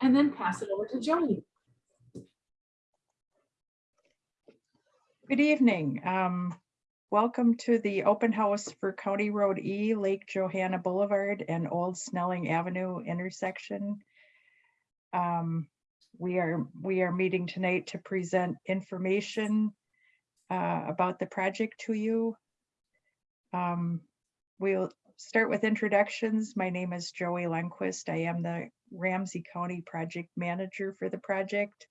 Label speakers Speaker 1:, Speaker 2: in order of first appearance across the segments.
Speaker 1: and then pass it over to Jody.
Speaker 2: Good evening. Um, Welcome to the open house for County Road E, Lake Johanna Boulevard and Old Snelling Avenue intersection. Um, We are, we are meeting tonight to present information uh, about the project to you. Um, We'll start with introductions. My name is Joey Lundquist. I am the Ramsey County Project Manager for the project.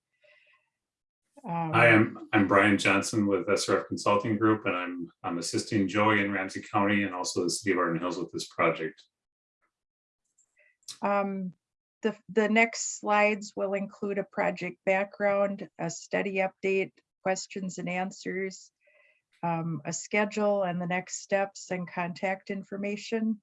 Speaker 2: Um,
Speaker 3: Hi, I'm, I'm Brian Johnson with SRF Consulting Group, and I'm, I'm assisting Joey in Ramsey County and also the city of Arden Hills with this project.
Speaker 2: Um, the, the next slides will include a project background, a study update, questions and answers, um, a schedule and the next steps and contact information.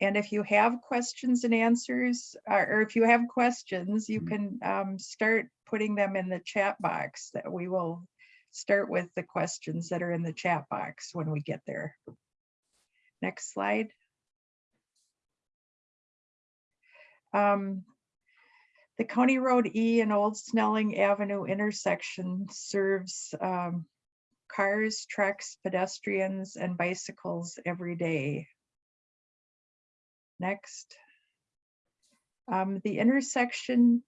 Speaker 2: And if you have questions and answers, or if you have questions, you
Speaker 3: Mhm.
Speaker 2: can um, start putting them in the chat box that we will start with the questions that are in the chat box when we get there. Next slide. Um, The County Road E and Old Snelling Avenue intersection serves um, cars, trucks, pedestrians, and bicycles every day. Next. Um, The intersection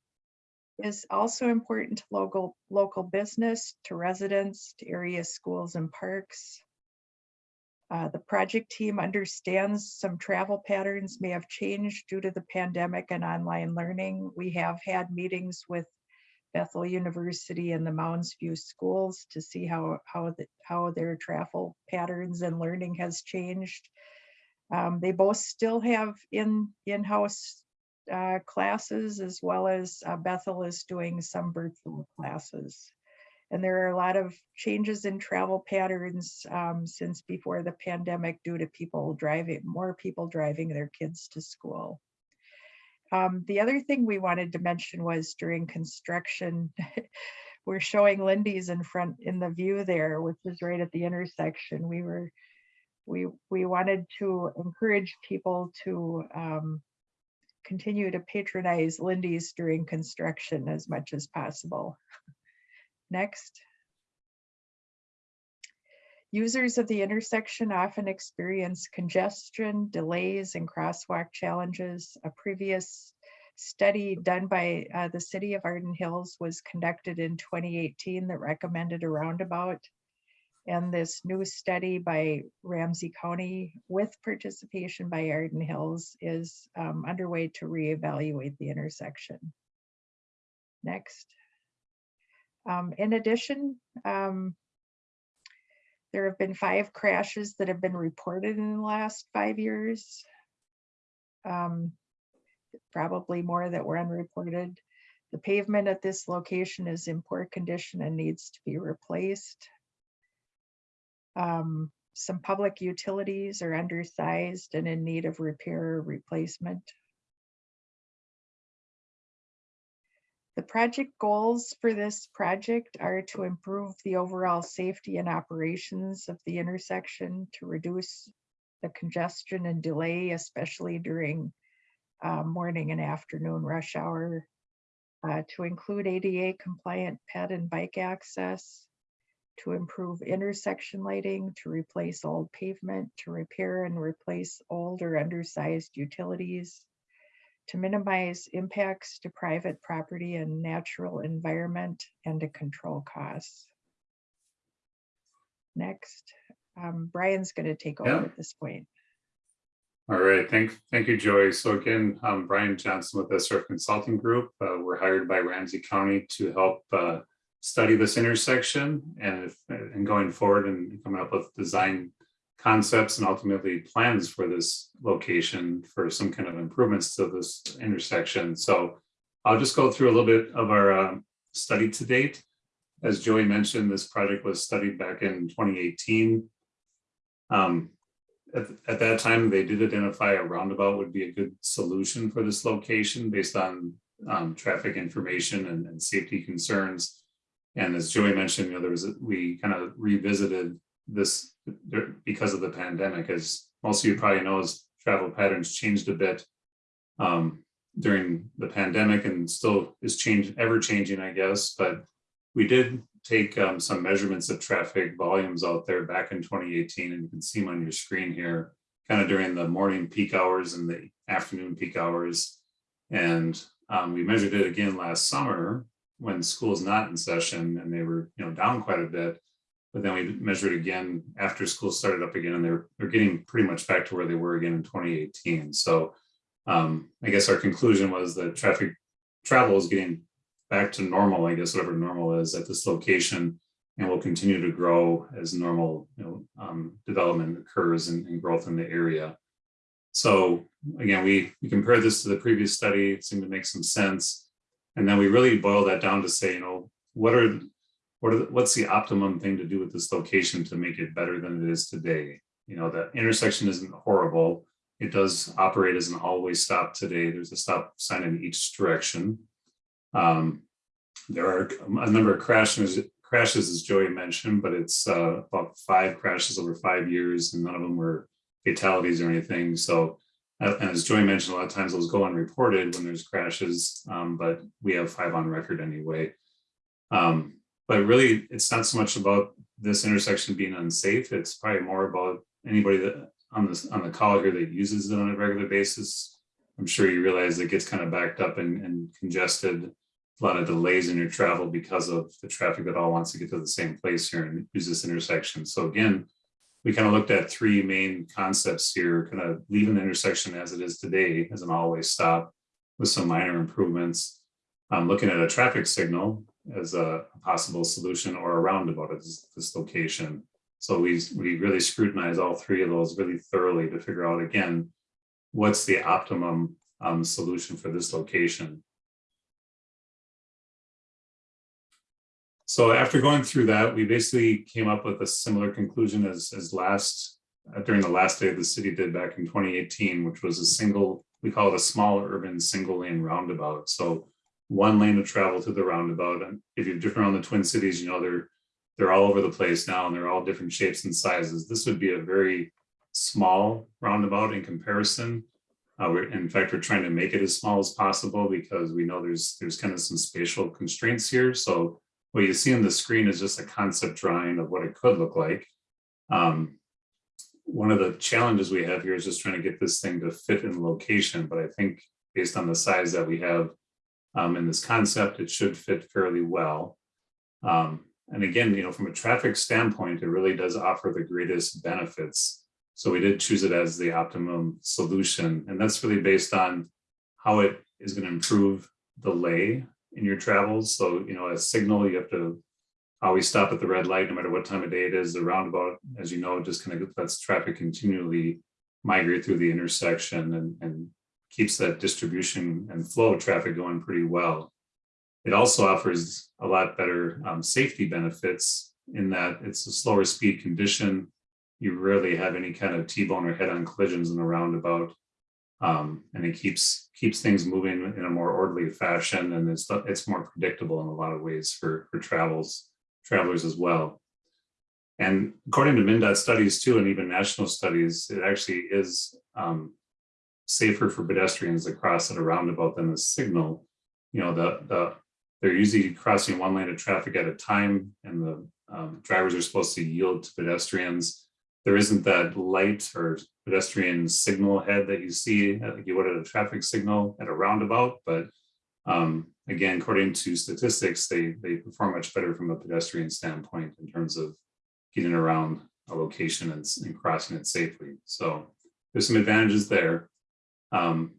Speaker 2: is also important to local, local business, to residents, to area schools and parks. Uh, the project team understands some travel patterns may have changed due to the pandemic and online learning. We have had meetings with Bethel University and the Mounds View schools to see how, how, the, how their travel patterns and learning has changed. Um, they both still have in, in-house uh, classes as well as uh, Bethel is doing some virtual classes. And there are a lot of changes in travel patterns um, since before the pandemic due to people driving, more people driving their kids to school. Um, the other thing we wanted to mention was during construction, we're showing Lindy's in front in the view there, which is right at the intersection. We were, we, we wanted to encourage people to um, continue to patronize Lindy's during construction as much as possible. Next. Users of the intersection often experience congestion, delays, and crosswalk challenges. A previous study done by uh, the city of Arden Hills was conducted in 2018 that recommended a roundabout. And this new study by Ramsey County with participation by Arden Hills is um, underway to reevaluate the intersection. Next. Um, in addition, um, there have been five crashes that have been reported in the last five years. Um, probably more that were unreported. The pavement at this location is in poor condition and needs to be replaced. Um, some public utilities are undersized and in need of repair or replacement. The project goals for this project are to improve the overall safety and operations of the intersection, to reduce the congestion and delay, especially during uh, morning and afternoon rush hour, uh, to include ADA compliant ped and bike access, to improve intersection lighting, to replace old pavement, to repair and replace old or undersized utilities, to minimize impacts to private property and natural environment, and to control costs. Next, um, Brian's going to take over
Speaker 3: Yeah.
Speaker 2: at this point.
Speaker 3: All right, thank, thank you, Joey. So again, I'm Brian Johnson with SRF Consulting Group. Uh, We're hired by Ramsey County to help uh, study this intersection and if, and going forward and coming up with design concepts and ultimately plans for this location for some kind of improvements to this intersection. So I'll just go through a little bit of our um, study to date. As Joey mentioned, this project was studied back in 2018. Um, at, at that time, they did identify a roundabout would be a good solution for this location based on um, traffic information and, and safety concerns. And as Joey mentioned, you know, there was, a- we kind of revisited this because of the pandemic, as most of you probably know, as travel patterns changed a bit. Um, during the pandemic and still is changing, ever changing, I guess, but we did take um, some measurements of traffic volumes out there back in 2018, and you can see them on your screen here, kind of during the morning peak hours and the afternoon peak hours. And um, we measured it again last summer when school's not in session and they were, you know, down quite a bit. But then we measured again after school started up again and they're, they're getting pretty much back to where they were again in 2018. So um, I guess our conclusion was that traffic travel is getting back to normal, I guess, whatever normal is at this location and will continue to grow as normal you know, um, development occurs and, and growth in the area. So again, we, we compared this to the previous study, it seemed to make some sense. And then we really boil that down to say, you know, what are, what are, the- what's the optimum thing to do with this location to make it better than it is today? You know, the intersection isn't horrible. It does operate as an always stop today. There's a stop sign in each direction. Um, there are a number of crashes, crashes, as Joey mentioned, but it's uh, about five crashes over five years, and none of them were fatalities or anything. So, as Joey mentioned, a lot of times those go unreported when there's crashes, um, but we have five on record anyway. Um, but really, it's not so much about this intersection being unsafe. It's probably more about anybody that on this on the call here that uses it on a regular basis. I'm sure you realize it gets kind of backed up and, and congested a lot of delays in your travel because of the traffic that all wants to get to the same place here and use this intersection. So again, we kind of looked at three main concepts here, kind of leaving the intersection as it is today as an always stop with some minor improvements. Um, looking at a traffic signal as a possible solution or a roundabout at this, this location. So we, we really scrutinize all three of those really thoroughly to figure out again, what's the optimum um, solution for this location. So after going through that, we basically came up with a similar conclusion as, as last, uh, during the last day the city did back in 2018, which was a single, we call it a small urban single lane roundabout. So one lane of travel to the roundabout. And if you've driven around the Twin Cities, you know, they're, they're all over the place now and they're all different shapes and sizes. This would be a very small roundabout in comparison. Uh, we're, in fact, we're trying to make it as small as possible because we know there's, there's kind of some spatial constraints here. So what you see on the screen is just a concept drawing of what it could look like. Um, one of the challenges we have here is just trying to get this thing to fit in location, but I think based on the size that we have um, in this concept, it should fit fairly well. Um, and again, you know, from a traffic standpoint, it really does offer the greatest benefits. So we did choose it as the optimum solution, and that's really based on how it is going to improve the lay in your travels. So, you know, a signal, you have to always stop at the red light, no matter what time of day it is. The roundabout, as you know, just kind of lets traffic continually migrate through the intersection and, and keeps that distribution and flow of traffic going pretty well. It also offers a lot better um, safety benefits in that it's a slower speed condition. You rarely have any kind of T-bone or head-on collisions in a roundabout. Um, and it keeps keeps things moving in a more orderly fashion and it's it's more predictable in a lot of ways for for travels travelers as well. And according to MnDOT studies too and even national studies it actually is um, safer for pedestrians to cross at a roundabout than the signal. You know the the they're usually crossing one lane of traffic at a time and the um, drivers are supposed to yield to pedestrians there isn't that light or pedestrian signal head that you see like you would at a traffic signal at a roundabout. But um, again, according to statistics, they, they perform much better from a pedestrian standpoint in terms of getting around a location and, and crossing it safely. So there's some advantages there. Um,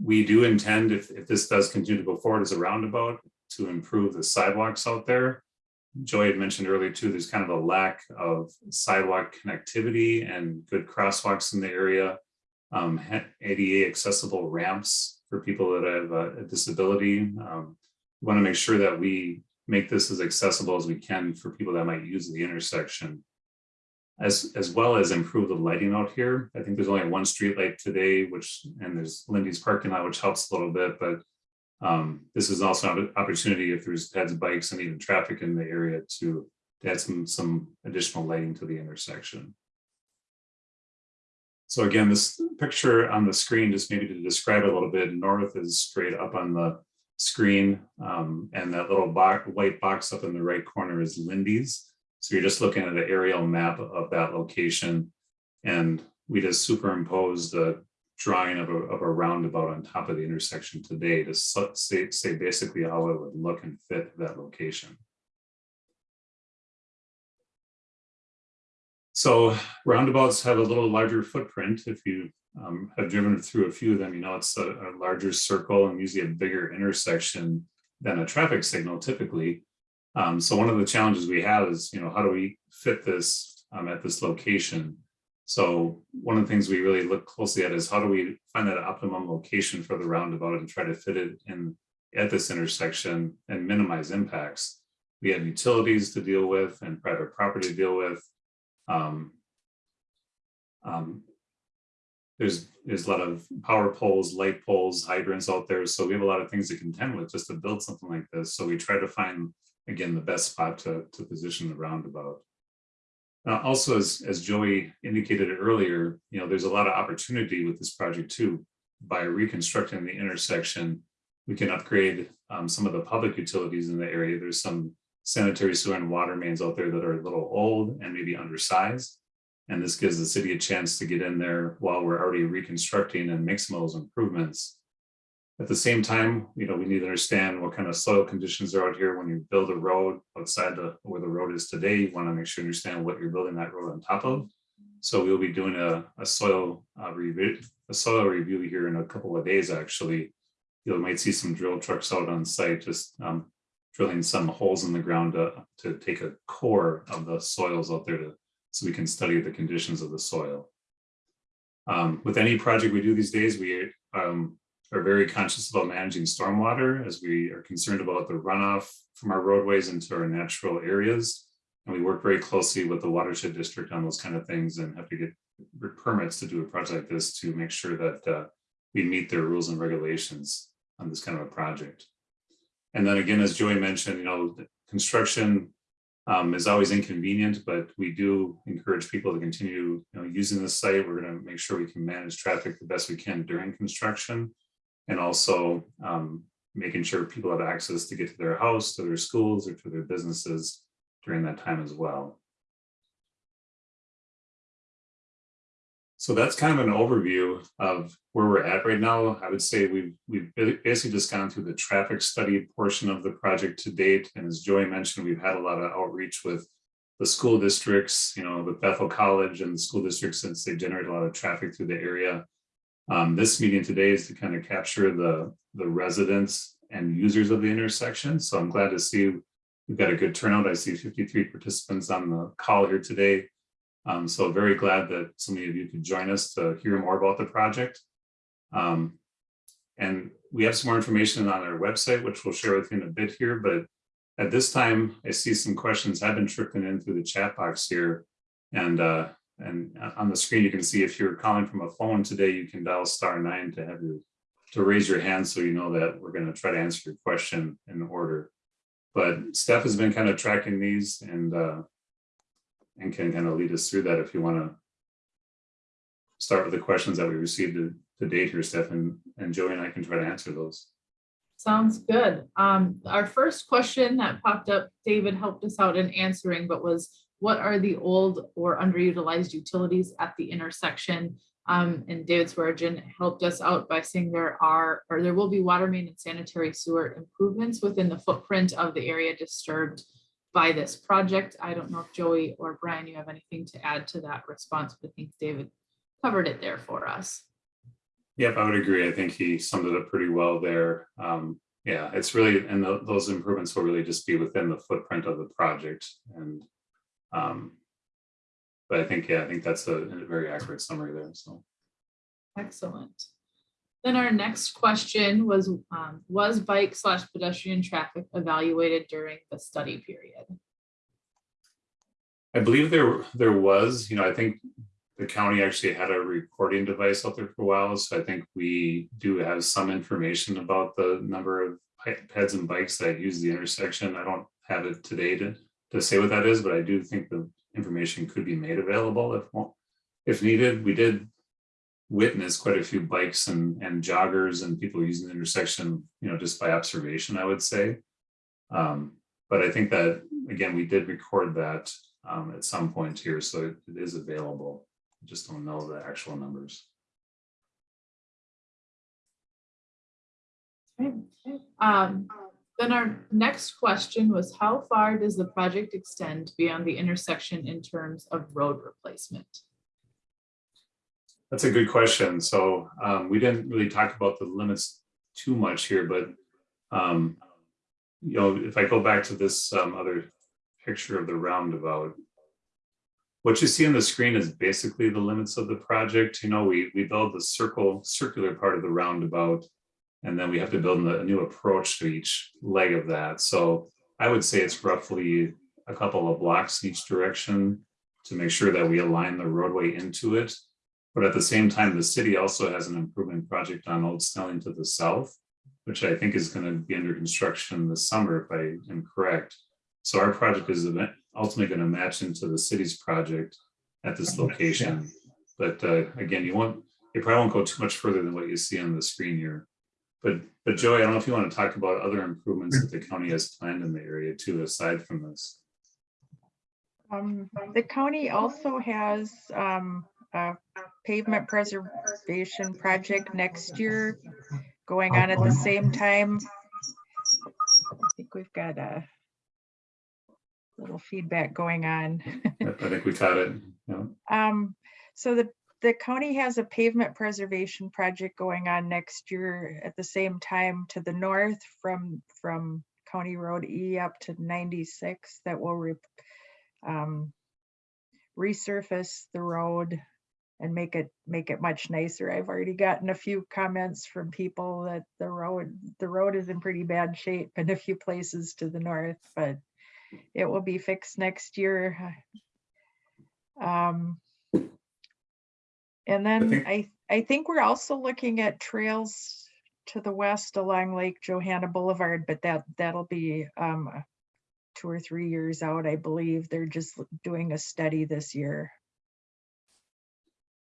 Speaker 3: we do intend, if, if this does continue to go forward as a roundabout, to improve the sidewalks out there. Joy had mentioned earlier too, there's kind of a lack of sidewalk connectivity and good crosswalks in the area. Um, ADA accessible ramps for people that have a, a disability. Um, want to make sure that we make this as accessible as we can for people that might use the intersection. As, as well as improve the lighting out here. I think there's only one street light today, which, and there's Lindy's parking lot, which helps a little bit, but um, this is also an opportunity if there's heads, bikes, and even traffic in the area to, add some, some additional lighting to the intersection. So again, this picture on the screen, just maybe to describe it a little bit, north is straight up on the screen. um, and that little box, white box up in the right corner is Lindy's. So you're just looking at an aerial map of that location. And we just superimposed a drawing of a, of a roundabout on top of the intersection today to say, say basically how it would look and fit that location. So roundabouts have a little larger footprint. If you um, have driven through a few of them, you know it's a, a larger circle and usually a bigger intersection than a traffic signal typically. Um, so one of the challenges we have is, you know, how do we fit this um, at this location? So one of the things we really look closely at is how do we find that optimum location for the roundabout and try to fit it in at this intersection and minimize impacts. We have utilities to deal with and private property to deal with. Um, um, there's, there's a lot of power poles, light poles, hydrants out there. So we have a lot of things to contend with just to build something like this. So we try to find, again, the best spot to, to position the roundabout. Uh, also, as, as Joey indicated earlier, you know, there's a lot of opportunity with this project too. By reconstructing the intersection, we can upgrade um, some of the public utilities in the area. There's some sanitary sewer and water mains out there that are a little old and maybe undersized. And this gives the city a chance to get in there while we're already reconstructing and make some of those improvements. At the same time, you know, we need to understand what kind of soil conditions are out here when you build a road outside the, where the road is today. You want to make sure you understand what you're building that road on top of. So we'll be doing a, a soil uh, review, a soil review here in a couple of days, actually. You might see some drill trucks out on site, just um, drilling some holes in the ground to, to take a core of the soils out there to, so we can study the conditions of the soil. Um, with any project we do these days, we um, are very conscious about managing stormwater as we are concerned about the runoff from our roadways into our natural areas. And we work very closely with the watershed district on those kind of things and have to get permits to do a project like this to make sure that uh, we meet their rules and regulations on this kind of a project. And then again, as Joey mentioned, you know, construction um, is always inconvenient, but we do encourage people to continue, you know, using this site. We're going to make sure we can manage traffic the best we can during construction. And also um, making sure people have access to get to their house, to their schools, or to their businesses during that time as well. So that's kind of an overview of where we're at right now. I would say we've we've basically just gone through the traffic study portion of the project to date. And as Joey mentioned, we've had a lot of outreach with the school districts, you know, with Bethel College and the school districts since they generate a lot of traffic through the area. Um, this meeting today is to kind of capture the, the residents and users of the intersection. So I'm glad to see we've got a good turnout. I see 53 participants on the call here today. Um, so very glad that so many of you could join us to hear more about the project. Um, and we have some more information on our website, which we'll share with you in a bit here. But at this time, I see some questions have been trickling in through the chat box here. And uh, and on the screen, you can see if you're calling from a phone today, you can dial star nine to have you to raise your hand so you know that we're going to try to answer your question in order. But Steph has been kind of tracking these and uh, and can kind of lead us through that if you want to start with the questions that we received to, to date here, Steph, and, and Joey and I can try to answer those.
Speaker 1: Sounds good. Um, our first question that popped up, David helped us out in answering, but was what are the old or underutilized utilities at the intersection? Um, and David Swearingen helped us out by saying there are, or there will be water main and sanitary sewer improvements within the footprint of the area disturbed by this project. I don't know if Joey or Brian, you have anything to add to that response, but I think David covered it there for us.
Speaker 3: Yep, I would agree. I think he summed it up pretty well there. Um, yeah, it's really, and tho- those improvements will really just be within the footprint of the project and um, but I think, yeah, I think that's a, a very accurate summary there, so.
Speaker 1: Excellent. Then our next question was, um, was bike slash pedestrian traffic evaluated during the study period?
Speaker 3: I believe there, there was, you know, I think the county actually had a recording device out there for a while, so I think we do have some information about the number of pe- peds and bikes that use the intersection. I don't have it today to, to say what that is, but I do think the information could be made available if, if needed. We did witness quite a few bikes and, and joggers and people using the intersection, you know, just by observation, I would say. Um, but I think that, again, we did record that um, at some point here, so it it is available. I Just don't know the actual numbers.
Speaker 1: Um, then our next question was how far does the project extend beyond the intersection in terms of road replacement?
Speaker 3: That's a good question. So um, we didn't really talk about the limits too much here, but um, you know, if I go back to this um, other picture of the roundabout, what you see on the screen is basically the limits of the project. You know, we we build the circle circular part of the roundabout, and then we have to build a new approach to each leg of that. So I would say it's roughly a couple of blocks in each direction to make sure that we align the roadway into it. But at the same time, the city also has an improvement project on Old Snelling to the south, which I think is going to be under construction this summer, if I am correct. So our project is ultimately going to match into the city's project at this location. But uh, again, you won't, you probably won't go too much further than what you see on the screen here. But, but Joey, I don't know if you want to talk about other improvements that the county has planned in the area too, aside from this.
Speaker 2: Um, the county also has, um, a pavement preservation project next year going on at the same time. I think we've got a little feedback going on.
Speaker 3: I think we caught it. know.
Speaker 2: Um, so the, the county has a pavement preservation project going on next year at the same time to the north from, from County Road E up to ninety-six that will re- um, resurface the road and make it, make it much nicer. I've already gotten a few comments from people that the road, the road is in pretty bad shape in a few places to the north, but it will be fixed next year. Um, and then I, I think we're also looking at trails to the west along Lake Johanna Boulevard, but that, that'll be, um, uh, two or three years out, I believe. They're just doing a study this year.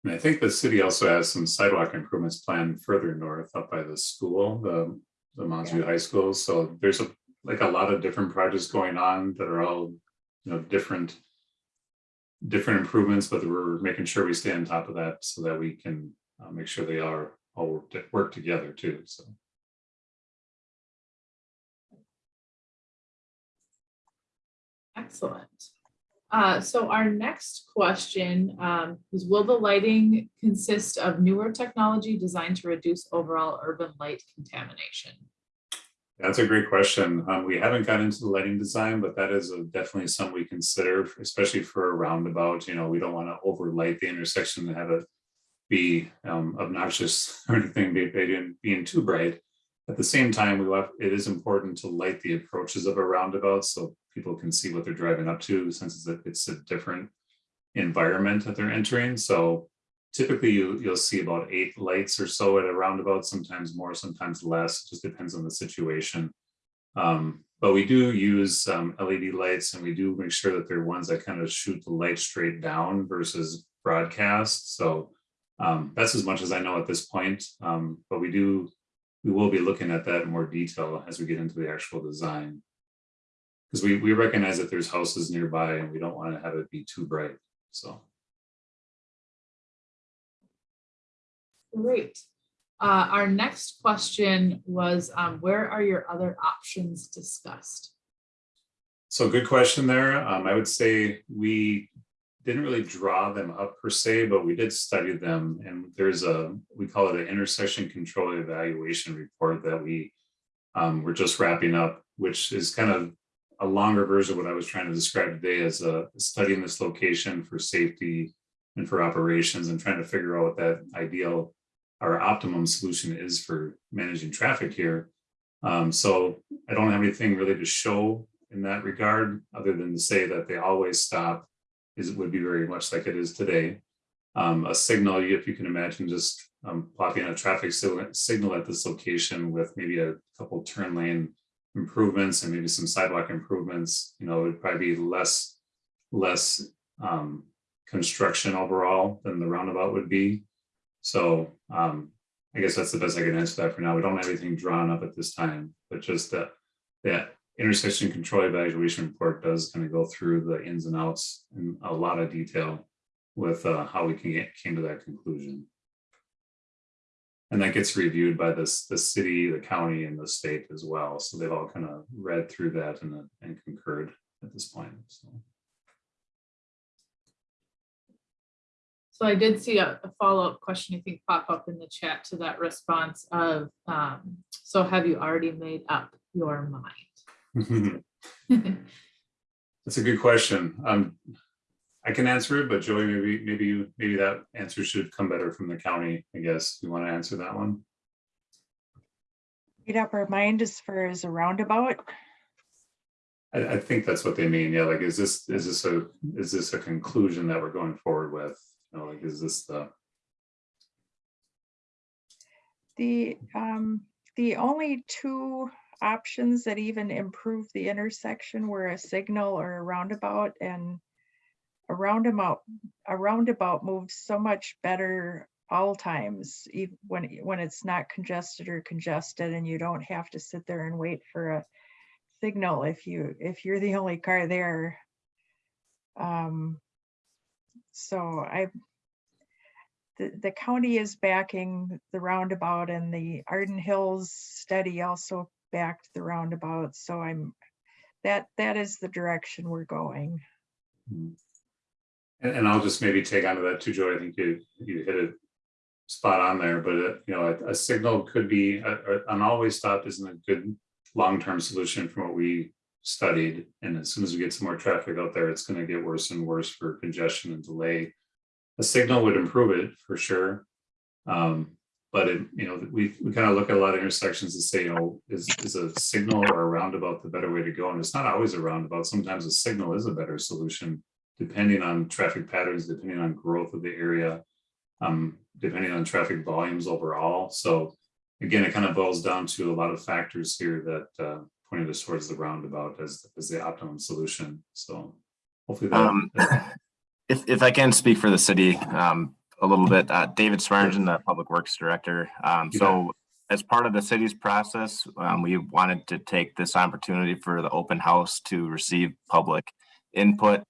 Speaker 3: And I think the city also has some sidewalk improvements planned further north up by the school, the, the Mounds View High School. So there's a, like a lot of different projects going on that are all, you know, different. Different improvements, but we're making sure we stay on top of that so that we can uh, make sure they are all work, work together too, so.
Speaker 1: Excellent. Uh, so our next question um, is, will the lighting consist of newer technology designed to reduce overall urban light contamination?
Speaker 3: That's a great question. Um, we haven't got into the lighting design, but that is a- definitely something we consider, especially for a roundabout. You know, we don't want to overlight the intersection and have it be um, obnoxious or anything, be- being, being too bright. At the same time, we want, it is important to light the approaches of a roundabout so people can see what they're driving up to, since it's a, it's a different environment that they're entering. So typically you, you'll see about eight lights or so at a roundabout, sometimes more, sometimes less, It just depends on the situation. Um, but we do use um, LED lights and we do make sure that they're ones that kind of shoot the light straight down versus broadcast. So um, that's as much as I know at this point, um, but we do, we will be looking at that in more detail as we get into the actual design. Because we, we recognize that there's houses nearby and we don't want to have it be too bright, so.
Speaker 1: Great. Uh, our next question was, um, where are your other options discussed?
Speaker 3: So good question there. Um, I would say we didn't really draw them up per se, but we did study them. And there's a, we call it an intersection control evaluation report that we um, we're just wrapping up, which is kind of a longer version of what I was trying to describe today as a studying this location for safety and for operations and trying to figure out what that ideal our optimum solution is for managing traffic here. Um, so I don't have anything really to show in that regard, other than to say that they always stop is, it would be very much like it is today. Um, a signal, if you can imagine just um, plotting a traffic signal, at this location with maybe a couple turn lane improvements and maybe some sidewalk improvements, you know, it'd probably be less, less um, construction overall than the roundabout would be. So um, I guess that's the best I can answer that for now. We don't have anything drawn up at this time, but just that, that intersection control evaluation report does kind of go through the ins and outs in a lot of detail with uh, how we can get, came to that conclusion. And that gets reviewed by this, the city, the county and the state as well. So they've all kind of read through that and, uh, and concurred at this point. So.
Speaker 1: So I did see a, a follow-up question, I think, pop up in the chat to that response of, um, so have you already made up your mind?
Speaker 3: That's a good question. Um, I can answer it, but Joey, maybe, maybe you, maybe that answer should come better from the county, I guess. You want to answer that one?
Speaker 2: Made up our mind as far as a roundabout.
Speaker 3: I, I think that's what they mean. Yeah, like, is this, is this a, is this a conclusion that we're going forward with? Know, like, is this the,
Speaker 2: The, um, the only two options that even improve the intersection were a signal or a roundabout and a roundabout, a roundabout moves so much better all times, even when, when it's not congested or congested and you don't have to sit there and wait for a signal if you, if you're the only car there. Um, so I, the, the county is backing the roundabout and the Arden Hills study also backed the roundabout. So I'm, that, that is the direction we're going.
Speaker 3: and, and I'll just maybe take onto that too, Joey. I think you, you hit it spot on there, but uh, you know, a, a signal could be, a- a- an always stop isn't a good long-term solution from what we studied. And as soon as we get some more traffic out there, it's gonna get worse and worse for congestion and delay. A signal would improve it for sure. Um, but it, you know, we, we kind of look at a lot of intersections and say, you know, is, is a signal or a roundabout the better way to go? And it's not always a roundabout. Sometimes a signal is a better solution depending on traffic patterns, depending on growth of the area, um, depending on traffic volumes overall. So again, it kind of boils down to a lot of factors here that uh, pointed us towards the roundabout as, as the optimum solution. So hopefully that,
Speaker 4: Um, If, if I can speak for the city, um, a little bit, uh, David Swearingen, the Public Works Director. Um, so as part of the city's process, um, we wanted to take this opportunity for the open house to receive public input.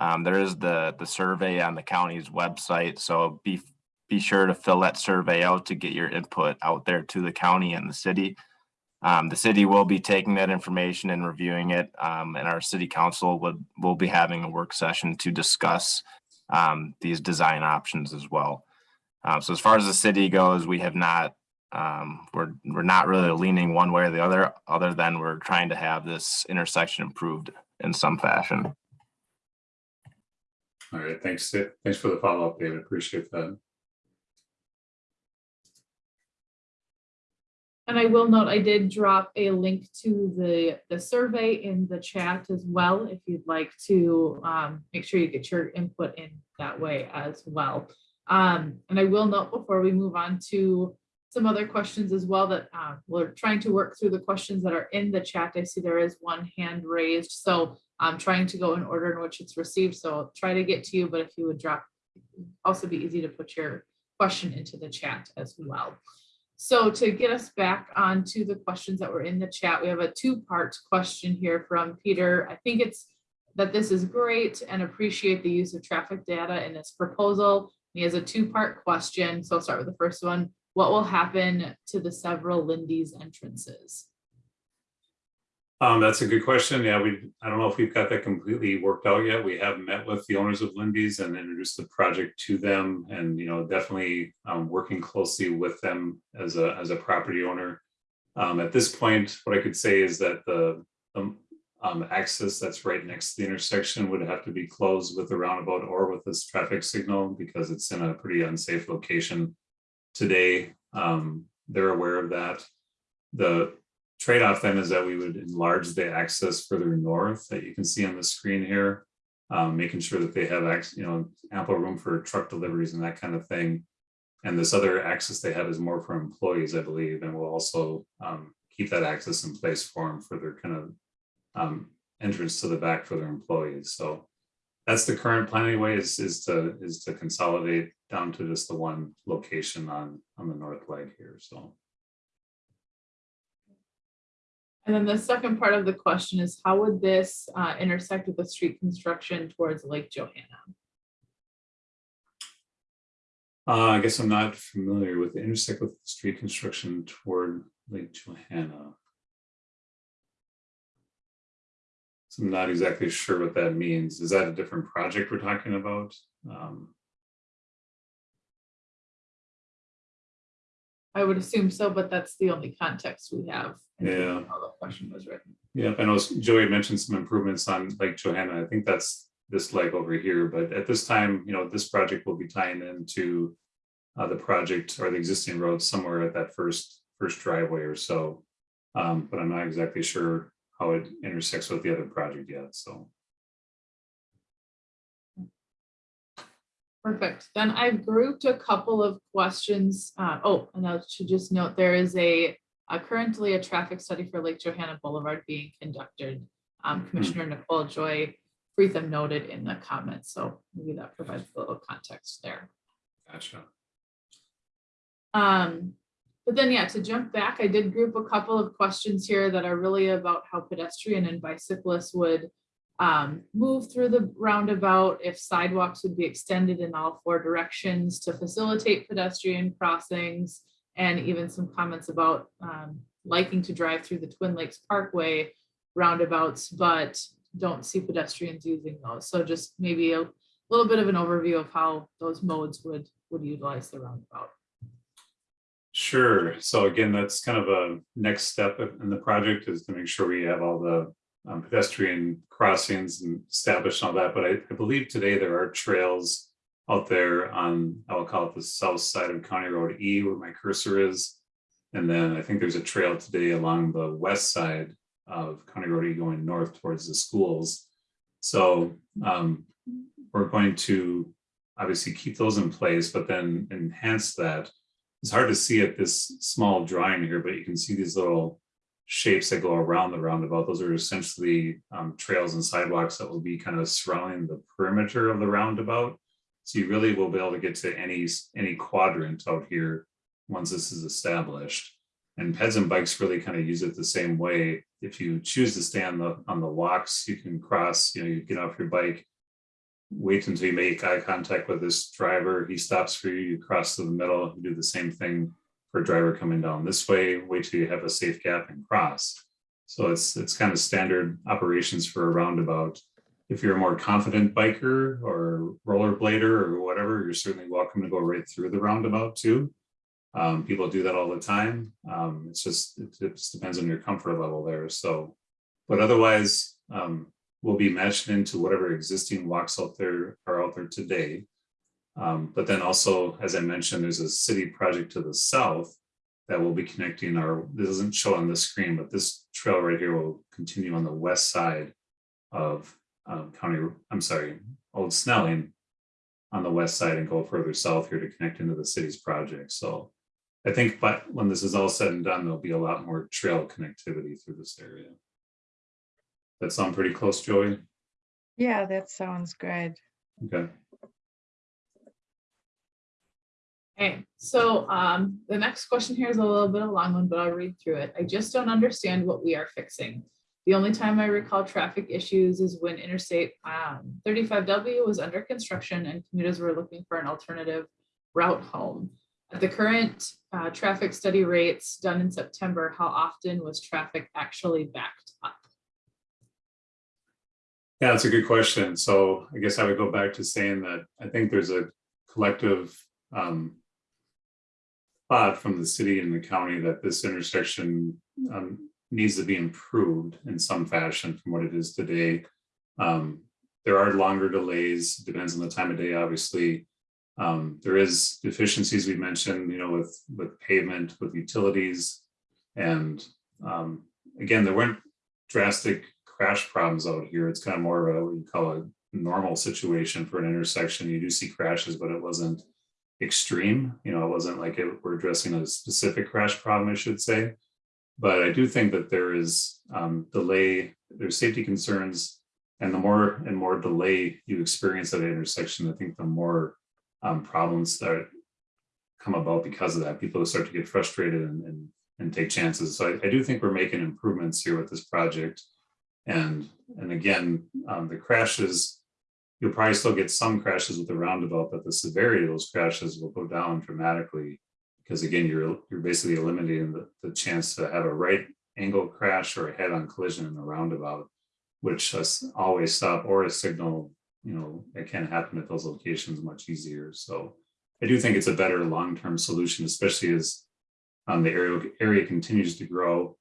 Speaker 4: Um, there is the, the survey on the county's website, so be, be sure to fill that survey out to get your input out there to the county and the city. Um, the city will be taking that information and reviewing it, um, and our city council would, will be having a work session to discuss um, these design options as well. Uh, so as far as the city goes, we have not, um, we're, we're not really leaning one way or the other, other than we're trying to have this intersection improved in some fashion.
Speaker 3: all right, thanks, thanks for the follow-up, David, appreciate that.
Speaker 1: And I will note, I did drop a link to the, the survey in the chat as well, if you'd like to um, make sure you get your input in that way as well. Um, and I will note before we move on to some other questions as well that uh, we're trying to work through the questions that are in the chat. I see there is one hand raised, so I'm trying to go in order in which it's received, so I'll try to get to you, but if you would drop, also be easy to put your question into the chat as well. So to get us back onto the questions that were in the chat, we have a two-part question here from Peter. I think it's that this is great and appreciate the use of traffic data in this proposal. He has a two-part question, so I'll start with the first one. What will happen to the several Lindy's entrances?
Speaker 3: Um, that's a good question. Yeah, we, I don't know if we've got that completely worked out yet. We have met with the owners of Lindy's and introduced the project to them and, you know, definitely um, working closely with them as a, as a property owner. Um, at this point, what I could say is that the, um, access that's right next to the intersection would have to be closed with the roundabout or with this traffic signal because it's in a pretty unsafe location today. Um, they're aware of that. The trade-off then is that we would enlarge the access further north that you can see on the screen here. Um, making sure that they have you know, ample room for truck deliveries and that kind of thing. And this other access they have is more for employees, I believe, and we'll also um, keep that access in place for them for their kind of um, entrance to the back for their employees. So that's the current plan anyway, is, is to, is to consolidate down to just the one location on, on the north leg here, so.
Speaker 1: And then the second part of the question is how would this uh, intersect with the street construction towards Lake Johanna?
Speaker 3: Uh, I guess I'm not familiar with the intersect with street construction toward Lake Johanna. So I'm not exactly sure what that means. Is that a different project we're talking about? Um,
Speaker 1: I would assume so, but that's the only context we have. in
Speaker 3: Yeah.
Speaker 1: How the question was written.
Speaker 3: Yeah, I know Joey mentioned some improvements on Lake Johanna. I think that's this leg over here, but at this time, you know, this project will be tying into uh, the project or the existing road somewhere at that first, first driveway or so. Um, but I'm not exactly sure how it intersects with the other project yet, so.
Speaker 1: Perfect. Then I've grouped a couple of questions. Uh, oh, and I should just note, there is a, uh, currently a traffic study for Lake Johanna Boulevard being conducted. Um, Commissioner Nicole Joy Frethem noted in the comments, so maybe that provides a little context there.
Speaker 3: Gotcha.
Speaker 1: Um, but then, yeah, to jump back, I did group a couple of questions here that are really about how pedestrian and bicyclists would um, move through the roundabout, if sidewalks would be extended in all four directions to facilitate pedestrian crossings, and even some comments about um, liking to drive through the Twin Lakes Parkway roundabouts, but don't see pedestrians using those. So just maybe a little bit of an overview of how those modes would, would utilize the roundabout.
Speaker 3: Sure. So again, that's kind of a next step in the project is to make sure we have all the um, pedestrian crossings and established and all that. But I, I believe today there are trails out there on, I will call it the south side of County Road E where my cursor is. And then I think there's a trail today along the west side of County Road E going north towards the schools. So um, we're going to obviously keep those in place, but then enhance that it's hard to see at this small drawing here, but you can see these little shapes that go around the roundabout. Those are essentially um, trails and sidewalks that will be kind of surrounding the perimeter of the roundabout. So you really will be able to get to any, any quadrant out here once this is established. And peds and bikes really kind of use it the same way. If you choose to stay on the, on the walks, you can cross, you know, you get off your bike, wait until you make eye contact with this driver. He stops for you, you cross to the middle, you do the same thing for a driver coming down this way, wait till you have a safe gap and cross. So it's, it's kind of standard operations for a roundabout. If you're a more confident biker or rollerblader or whatever, you're certainly welcome to go right through the roundabout too. Um, people do that all the time. Um, it's just, it, it just depends on your comfort level there. So, but otherwise, um, will be matched into whatever existing walks out there are out there today. Um, but then also, as I mentioned, there's a city project to the south that will be connecting our, this doesn't show on the screen, but this trail right here will continue on the west side of um, County, I'm sorry, Old Snelling on the west side and go further south here to connect into the city's project. So I think, but when this is all said and done, there'll be a lot more trail connectivity through this area. That sound pretty close, Joey?
Speaker 2: Yeah, that sounds good.
Speaker 3: Okay,
Speaker 1: Okay, so um, the next question here is a little bit of a long one, but I'll read through it. I just don't understand what we are fixing. The only time I recall traffic issues is when Interstate um, 35W was under construction and commuters were looking for an alternative route home. At the current uh, traffic study rates done in September, how often was traffic actually backed up?
Speaker 3: yeah, that's a good question. So I guess I would go back to saying that I think there's a collective um, thought from the city and the county that this intersection um, needs to be improved in some fashion from what it is today. Um, there are longer delays, depends on the time of day, obviously. Um, there is deficiencies we mentioned, you know, with, with pavement, with utilities. And um, again, there weren't drastic crash problems out here. It's kind of more of a, what you call a normal situation for an intersection. You do see crashes, but it wasn't extreme. You know, it wasn't like it, we're addressing a specific crash problem, I should say. But I do think that there is um, delay, there's safety concerns And the more and more delay you experience at an intersection, I think the more um, problems that come about because of that. People start to get frustrated and, and, and take chances. So I, I do think we're making improvements here with this project. And, and again, um, the crashes, you'll probably still get some crashes with the roundabout, but the severity of those crashes will go down dramatically. Because again, you're, you're basically eliminating the, the chance to have a right angle crash or a head-on collision in the roundabout, which has always stop or a signal, you know, it can happen at those locations much easier. So I do think it's a better long-term solution, especially as um, the area, area continues to grow.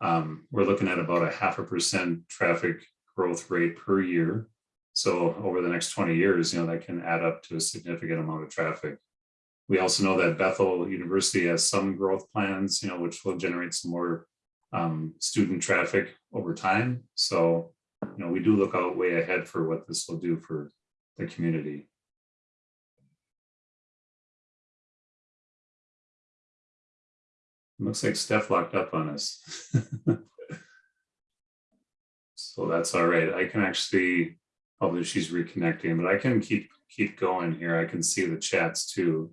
Speaker 3: Um, we're looking at about a half a percent traffic growth rate per year. So over the next 20 years, you know, that can add up to a significant amount of traffic. We also know that Bethel University has some growth plans, you know, which will generate some more um, student traffic over time. So, you know, we do look out way ahead for what this will do for the community. Looks like Steph locked up on us. So that's all right. I can actually, although she's reconnecting, but I can keep, keep going here. I can see the chats too.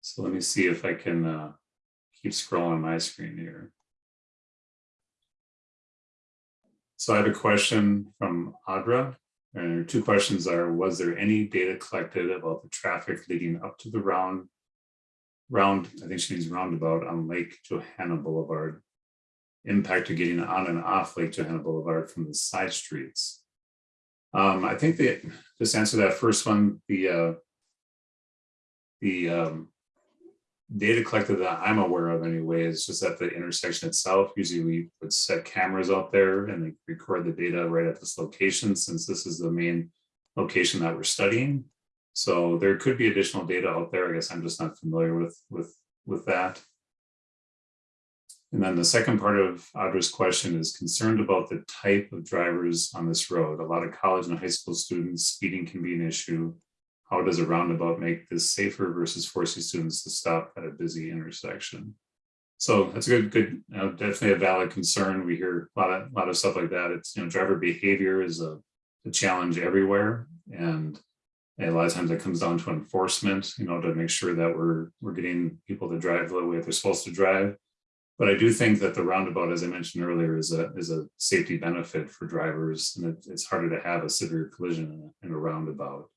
Speaker 3: So let me see if I can uh, keep scrolling my screen here. So I have a question from Audra. And her two questions are, was there any data collected about the traffic leading up to the round round, I think she means roundabout on Lake Johanna Boulevard. Impact of getting on and off Lake Johanna Boulevard from the side streets. Um, I think that, just answer that first one, the uh, the um, data collected that I'm aware of anyway is just at the intersection itself. Usually we would set cameras out there and record the data right at this location since this is the main location that we're studying. So there could be additional data out there. I guess I'm just not familiar with with with that. And then the second part of Audra's question is concerned about the type of drivers on this road. A lot of college and high school students, speeding can be an issue. How does a roundabout make this safer versus forcing students to stop at a busy intersection? So that's a good, good, you know, definitely a valid concern. We hear a lot of, a lot of stuff like that. It's, you know, driver behavior is a, a challenge everywhere. And a lot of times it comes down to enforcement, you know, to make sure that we're we're getting people to drive the way they're supposed to drive. But I do think that the roundabout, as I mentioned earlier, is a is a safety benefit for drivers, and it, it's harder to have a severe collision in a, in a roundabout.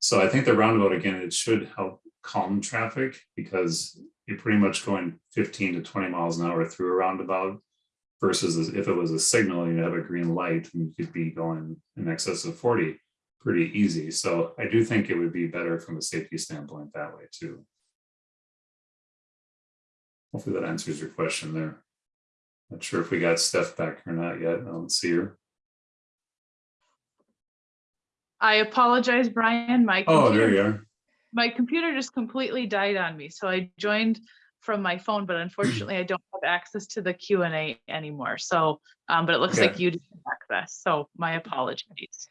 Speaker 3: So I think the roundabout again, it should help calm traffic because you're pretty much going 15 to 20 miles an hour through a roundabout versus if it was a signal, and you have a green light and you could be going in excess of 40 pretty easy. So I do think it would be better from a safety standpoint that way too. Hopefully that answers your question there. Not sure if we got Steph back or not yet. I don't see her.
Speaker 1: I apologize, Brian. My
Speaker 3: Oh, there
Speaker 1: computer,
Speaker 3: you are.
Speaker 1: my computer just completely died on me. So I joined from my phone, but unfortunately I don't have access to the Q and A anymore. So, um, but it looks
Speaker 3: Okay.
Speaker 1: like you have access. So my apologies.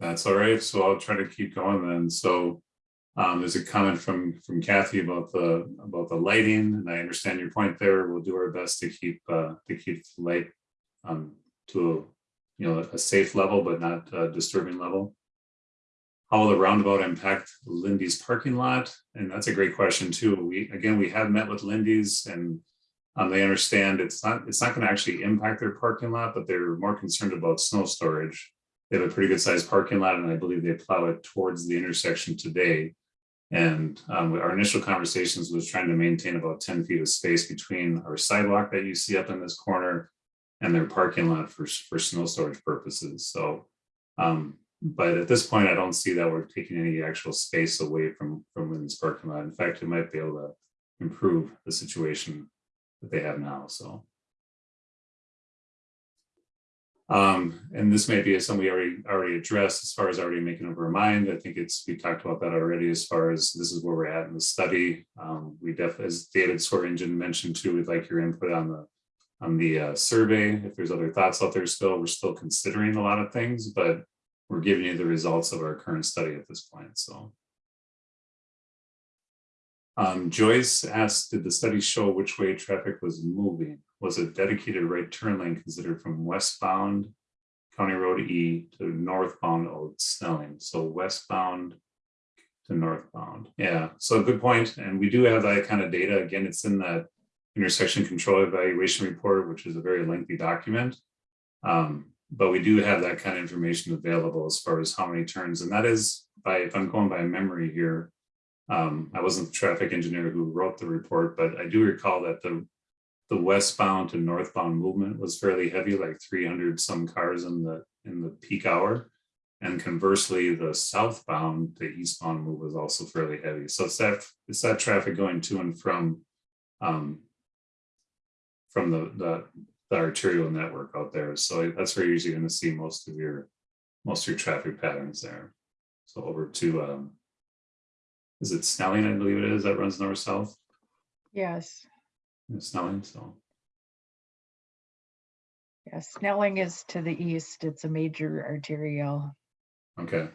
Speaker 3: That's all right. So I'll try to keep going then. So um, there's a comment from from Kathy about the about the lighting, and I understand your point there. We'll do our best to keep uh, to keep the light um, to a you know a safe level, but not a disturbing level. How will the roundabout impact Lindy's parking lot? And that's a great question too. We again we have met with Lindy's and um, they understand it's not it's not going to actually impact their parking lot, but they're more concerned about snow storage they have a pretty good sized parking lot and I believe they plow it towards the intersection today. And um, our initial conversations was trying to maintain about 10 feet of space between our sidewalk that you see up in this corner and their parking lot for, for snow storage purposes. So, um, but at this point, I don't see that we're taking any actual space away from, from Lynn's parking lot. In fact, it might be able to improve the situation that they have now, so. Um, and this may be something we already already addressed as far as already making up our mind. I think it's we talked about that already as far as this is where we're at in the study. Um, we definitely, as David Swearingen mentioned too, we'd like your input on the on the uh, survey. If there's other thoughts out there still, we're still considering a lot of things, but we're giving you the results of our current study at this point. So. Um, Joyce asked, did the study show which way traffic was moving? Was a dedicated right turn lane considered from westbound County Road E to northbound Old Snelling, so westbound to northbound. Yeah, so good point. And we do have that kind of data. Again, it's in the intersection control evaluation report, which is a very lengthy document. Um, but we do have that kind of information available as far as how many turns, and that is by, if I'm going by memory here. Um, I wasn't the traffic engineer who wrote the report, but I do recall that the the westbound to northbound movement was fairly heavy, like three hundred some cars in the, in the peak hour. And conversely, the southbound to eastbound move was also fairly heavy. So it's that, it's that traffic going to and from um, from the, the, the arterial network out there. So that's where you're usually gonna see most of your, most of your traffic patterns there. So over to, um, is it Snelling, I believe it is, that runs north-south?
Speaker 2: Yes,
Speaker 3: Snelling, so.
Speaker 2: yes. Snelling is to the east. It's a major arterial.
Speaker 3: Okay.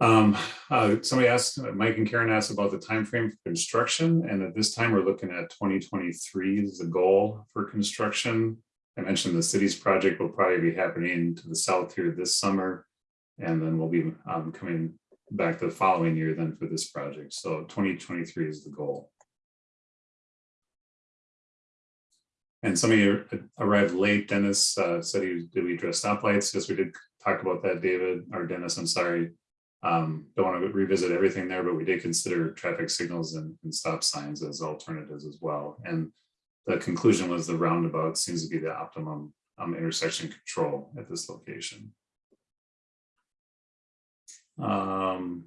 Speaker 3: Um, uh, somebody asked, uh, Mike and Karen asked about the time frame for construction, and at this time, we're looking at twenty twenty-three is the goal for construction. I mentioned the city's project will probably be happening to the south here this summer. And then we'll be um coming back the following year then for this project, so twenty twenty-three is the goal. And somebody ar- arrived late, Dennis uh, said he, did we address stoplights? Yes, we did talk about that, David, or Dennis, I'm sorry. Um, don't want to revisit everything there, but we did consider traffic signals and, and stop signs as alternatives as well. And the conclusion was the roundabout seems to be the optimum um, intersection control at this location. Um,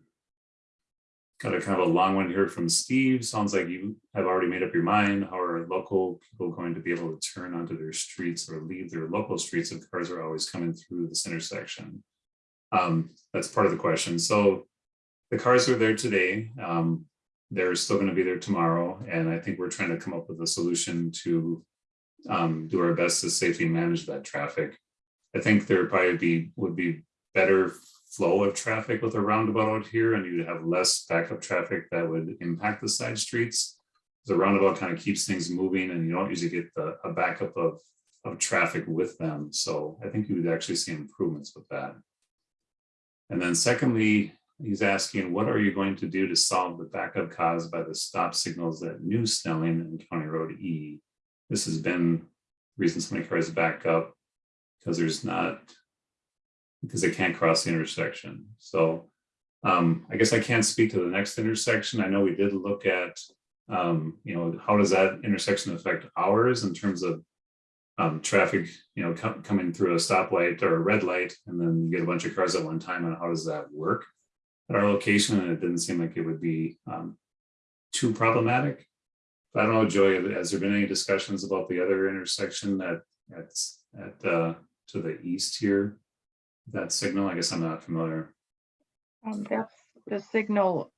Speaker 3: Got a kind of a long one here from Steve. Sounds like you have already made up your mind. How are local people going to be able to turn onto their streets or leave their local streets if cars are always coming through this intersection? Um, that's part of the question. So the cars are there today. Um, they're still going to be there tomorrow. And I think we're trying to come up with a solution to um, do our best to safely manage that traffic. I think there probably be, would be better flow of traffic with a roundabout out here and you'd have less backup traffic that would impact the side streets. The roundabout kind of keeps things moving and you don't usually get the, a backup of, of traffic with them. So I think you would actually see improvements with that. And then secondly, he's asking, what are you going to do to solve the backup caused by the stop signals at New Snelling and County Road E? This has been reason so many cars back up because there's not because they can't cross the intersection. So um, I guess I can't speak to the next intersection. I know we did look at, um, you know, how does that intersection affect ours in terms of um, traffic, you know, com- coming through a stoplight or a red light, and then you get a bunch of cars at one time, and how does that work at our location? And it didn't seem like it would be um, too problematic. But I don't know, Joey, has there been any discussions about the other intersection that that's at uh, to the east here? That signal? I guess I'm not familiar.
Speaker 2: Um, that's the signal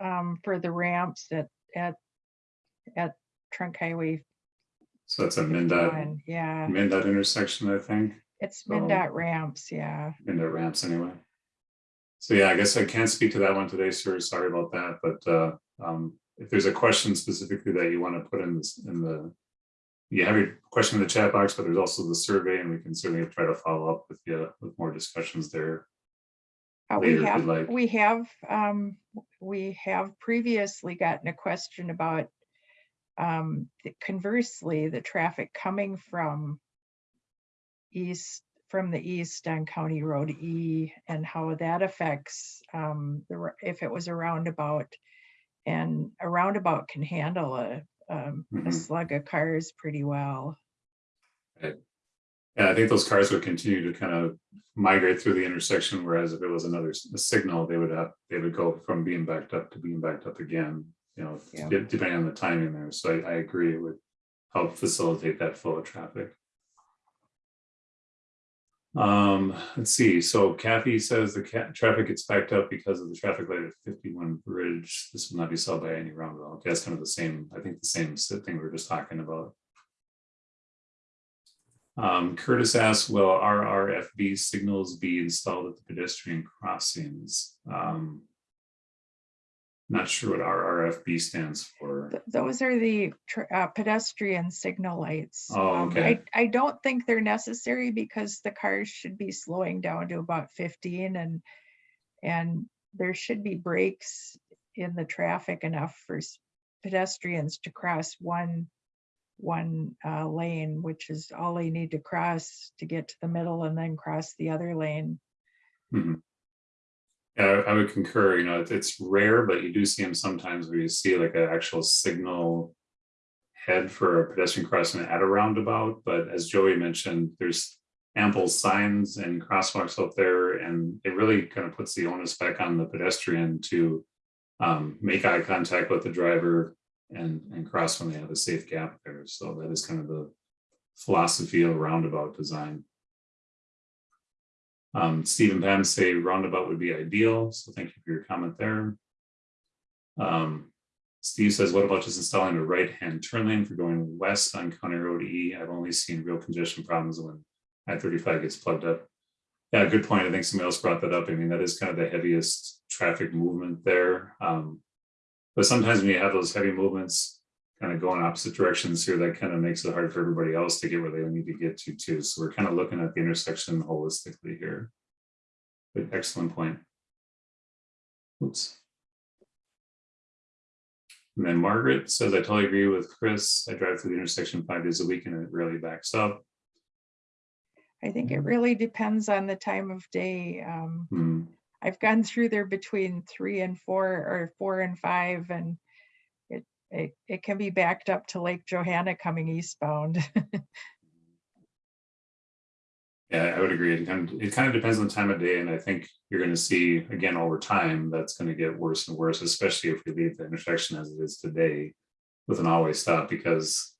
Speaker 2: um, for the ramps at, at, at Trunk Highway.
Speaker 3: So that's a MnDOT,
Speaker 2: 51. Yeah,
Speaker 3: MnDOT intersection, I think,
Speaker 2: it's
Speaker 3: So-
Speaker 2: MnDOT ramps, yeah.
Speaker 3: MnDOT ramps anyway. So yeah, I guess I can't speak to that one today, sir. Sorry about that, but uh, um, if there's a question specifically that you want to put in this, in the you have your question in the chat box, but there's also the survey and we can certainly try to follow up with you with more discussions there.
Speaker 2: Uh, We have,
Speaker 3: like.
Speaker 2: we have, um, we have previously gotten a question about um, the- conversely, the traffic coming from east, from the east on County Road E and how that affects um, the, if it was a roundabout. And a roundabout can handle a, um, a
Speaker 3: Mhm.
Speaker 2: slug of cars pretty well.
Speaker 3: Yeah, I think those cars would continue to kind of migrate through the intersection, whereas if it was another signal, they would have, they would go from being backed up to being backed up again. You know,
Speaker 2: Yeah.
Speaker 3: depending on the timing there. So I, I agree, it would help facilitate that flow of traffic. Um, let's see, so Kathy says the ca- traffic gets backed up because of the traffic light at fifty-one bridge. This will not be solved by any roundabout. Okay, That's kind of the same, I think the same thing we were just talking about. Um, Curtis asks, will RRFB signals be installed at the pedestrian crossings? Um, Not sure what RRFB stands for.
Speaker 2: Th- Those are the uh, pedestrian signal lights.
Speaker 3: Oh,
Speaker 2: Um,
Speaker 3: okay.
Speaker 2: I, I don't think they're necessary because the cars should be slowing down to about fifteen and, and there should be brakes in the traffic enough for pedestrians to cross one, one uh, lane, which is all they need to cross to get to the middle and then cross the other lane.
Speaker 3: Mhm. Yeah, I would concur, you know, it's- rare, but you do see them sometimes where you see like an actual signal head for a pedestrian crossing at a roundabout, but as Joey mentioned, there's ample signs and crosswalks out there, and it really kind of puts the onus back on the pedestrian to um, make eye contact with the driver and, and cross when they have a safe gap there. So that is kind of the philosophy of roundabout design. Um, and Pam say roundabout would be ideal, so thank you for your comment there. Um, Steve says, what about just installing a right-hand turn lane for going west on County Road E? I've only seen real congestion problems when I thirty-five gets plugged up. Yeah, good point. I think somebody else brought that up. I mean, that is kind of the heaviest traffic movement there. Um, but sometimes when you have those heavy movements kind of going opposite directions here, that kind of makes it hard for everybody else to get where they need to get to too. So we're kind of looking at the intersection holistically here. But excellent point. Oops. And then Margaret says, I totally agree with Chris. I drive through the intersection five days a week and it rarely backs up.
Speaker 2: I think it
Speaker 3: Mhm.
Speaker 2: really depends on the time of day. Um,
Speaker 3: Hmm,
Speaker 2: I've gone through there between three and four or four and five and it, it, can be backed up to Lake Johanna coming eastbound.
Speaker 3: Yeah, I would agree. It kind of, it kind of depends on the time of day, and I think you're gonna see, again, over time, that's gonna get worse and worse, especially if we leave the intersection as it is today with an always stop, because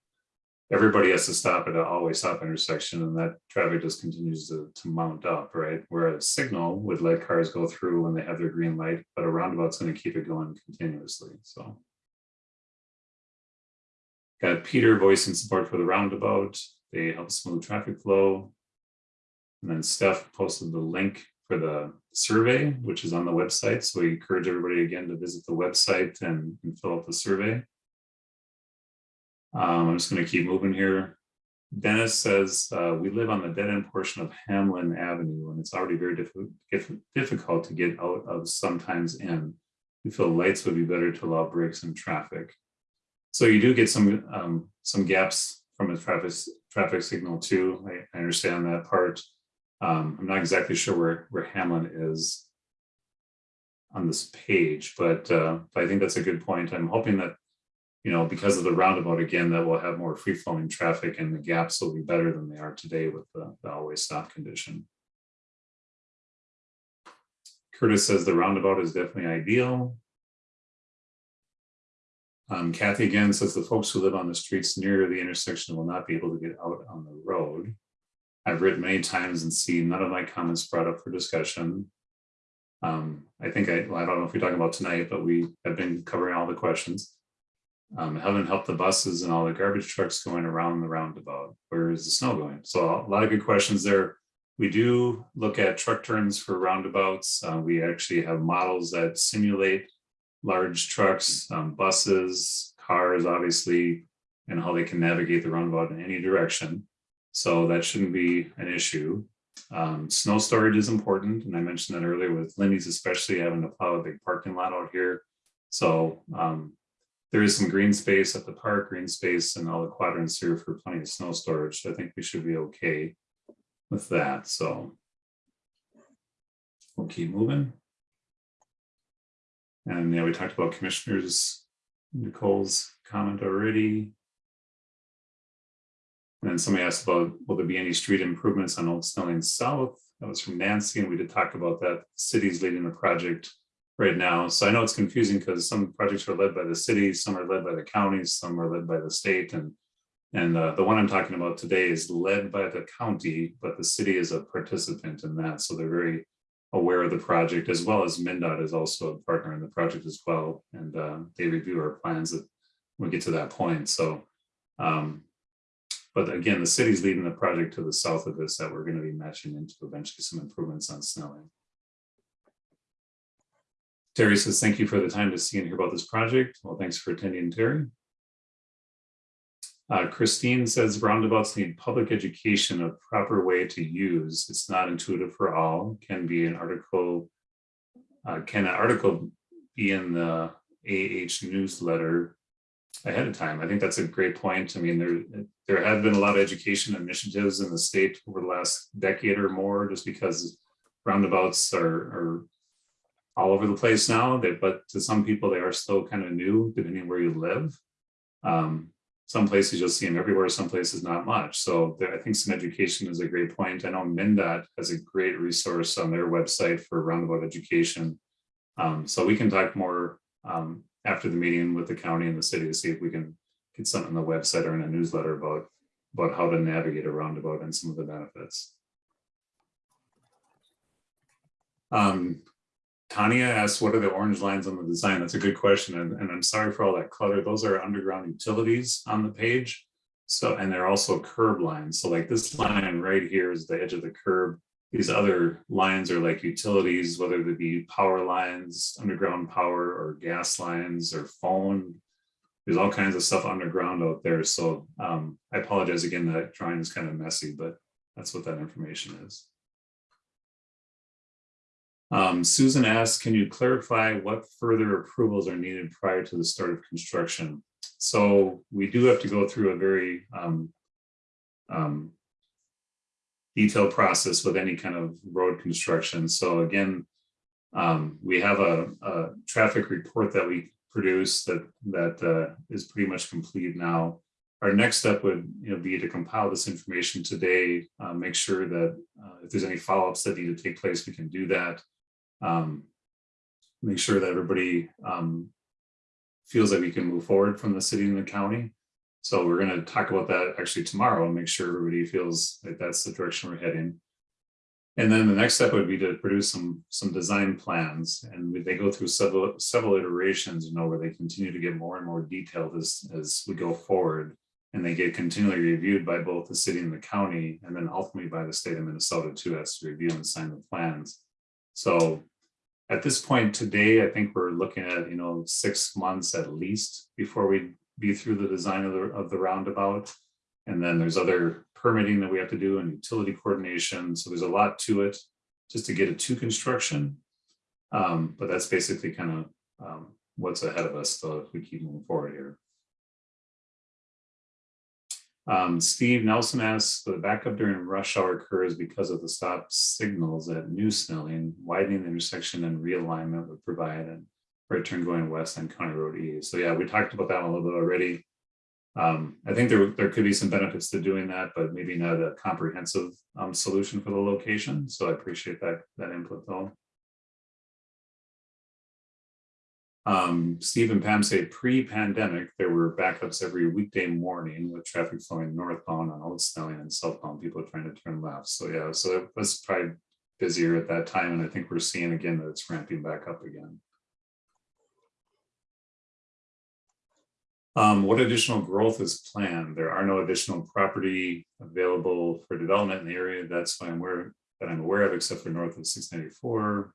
Speaker 3: everybody has to stop at an always stop intersection, and that traffic just continues to, to mount up, right? Whereas a signal would let cars go through when they have their green light, but a roundabout's gonna keep it going continuously, so. Got Peter voicing support for the roundabout. They help smooth traffic flow. And then Steph posted the link for the survey, which is on the website. So we encourage everybody again to visit the website and, and fill out the survey. Um, I'm just gonna keep moving here. Dennis says, uh, we live on the dead end portion of Hamlin Avenue and it's already very difficult, difficult to get out of sometimes in. We feel lights would be better to allow breaks in traffic. So you do get some, um, some gaps from a traffic, traffic signal too. I, I understand that part. Um, I'm not exactly sure where, where Hamlin is on this page, but, uh, I think that's a good point. I'm hoping that, you know, because of the roundabout again, that we'll have more free flowing traffic and the gaps will be better than they are today with the, the always stop condition. Curtis says the roundabout is definitely ideal. Um, Kathy again says the folks who live on the streets near the intersection will not be able to get out on the road. I've written many times and seen none of my comments brought up for discussion. Um, I think I, well, I don't know if we're talking about tonight, but we have been covering all the questions. Um, haven't helped the buses and all the garbage trucks going around the roundabout. Where is the snow going? So a lot of good questions there. We do look at truck turns for roundabouts. Uh, we actually have models that simulate large trucks, um, buses, cars, obviously, and how they can navigate the roundabout in any direction. So that shouldn't be an issue. Um, snow storage is important, and I mentioned that earlier with Lindy's especially having to plow a big parking lot out here. So um, there is some green space at the park, green space and all the quadrants here for plenty of snow storage. So I think we should be okay with that, so. We'll keep moving. And yeah, we talked about commissioners, Nicole's comment already. And then somebody asked about, will there be any street improvements on Old Snelling South? That was from Nancy, and we did talk about that. The City's leading the project right now. So I know it's confusing because some projects are led by the city, some are led by the counties, some are led by the state and and uh, the one I'm talking about today is led by the county, but the city is a participant in that. So they're very aware of the project as well as MnDOT is also a partner in the project as well. And uh, they review our plans that we get to that point. So um, but again, the city's leading the project to the south of this that we're going to be matching into eventually some improvements on Snelling. Terry says, thank you for the time to see and hear about this project. Well, thanks for attending, Terry. Uh, Christine says roundabouts need public education of proper way to use. It's not intuitive for all, can be an article. Uh, can an article be in the AH newsletter ahead of time? I think that's a great point. I mean, there, there have been a lot of education initiatives in the state over the last decade or more, just because roundabouts are, are all over the place now, they, but to some people, they are still kind of new, depending where you live. Um, some places you'll see them everywhere, some places not much. So there, I think some education is a great point. I know MnDOT has a great resource on their website for roundabout education. Um, so we can talk more um, after the meeting with the county and the city to see if we can get something on the website or in a newsletter about, about how to navigate a roundabout and some of the benefits. Um, Tanya asked, what are the orange lines on the design? That's a good question. And, and I'm sorry for all that clutter. Those are underground utilities on the page. So, and they're also curb lines. So like this line right here is the edge of the curb. These other lines are like utilities, whether they be power lines, underground power or gas lines or phone. There's all kinds of stuff underground out there. So um, I apologize again, that drawing is kind of messy, but that's what that information is. Um, Susan asked, can you clarify what further approvals are needed prior to the start of construction? So we do have to go through a very um, um, detailed process with any kind of road construction. So again, um, we have a, a traffic report that we produce that that uh, is pretty much complete now. Our next step would you know, be to compile this information today, uh, make sure that uh, if there's any follow-ups that need to take place, we can do that um, make sure that everybody um, feels that we can move forward from the city and the county. So we're going to talk about that actually tomorrow and make sure everybody feels like that's the direction we're heading. And then the next step would be to produce some some design plans, and they go through several several iterations, you know, where they continue to get more and more detailed as as we go forward, and they get continually reviewed by both the city and the county, and then ultimately by the state of Minnesota too, as to review and sign the plans. So at this point today, I think we're looking at, you know, six months at least before we be through the design of the, of the roundabout. And then there's other permitting that we have to do and utility coordination. So there's a lot to it just to get it to construction. Um, but that's basically kind of um, what's ahead of us though if we keep moving forward here. Um, Steve Nelson asks, the backup during rush hour occurs because of the stop signals at New Snelling, widening the intersection and realignment would provide a right turn going west on County Road E. So yeah, we talked about that a little bit already. Um, I think there, there could be some benefits to doing that, but maybe not a comprehensive um, solution for the location. So I appreciate that, that input though. Um, Steve and Pam say pre-pandemic, there were backups every weekday morning with traffic flowing northbound on Old Snelling and southbound, people trying to turn left. So yeah, so it was probably busier at that time. And I think we're seeing again that it's ramping back up again. Um, what additional growth is planned? There are no additional property available for development in the area. That's why I'm aware that I'm aware of, except for north of 694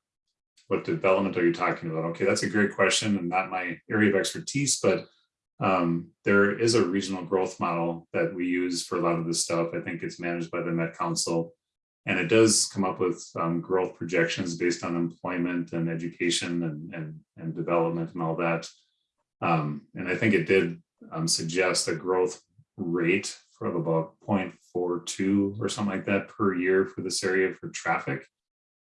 Speaker 3: what development are you talking about? Okay, that's a great question and not my area of expertise, but um, there is a regional growth model that we use for a lot of this stuff. I think it's managed by the Met Council. And it does come up with um, growth projections based on employment and education and, and, and development and all that. Um, and I think it did um, suggest a growth rate of about 0.42 or something like that per year for this area for traffic.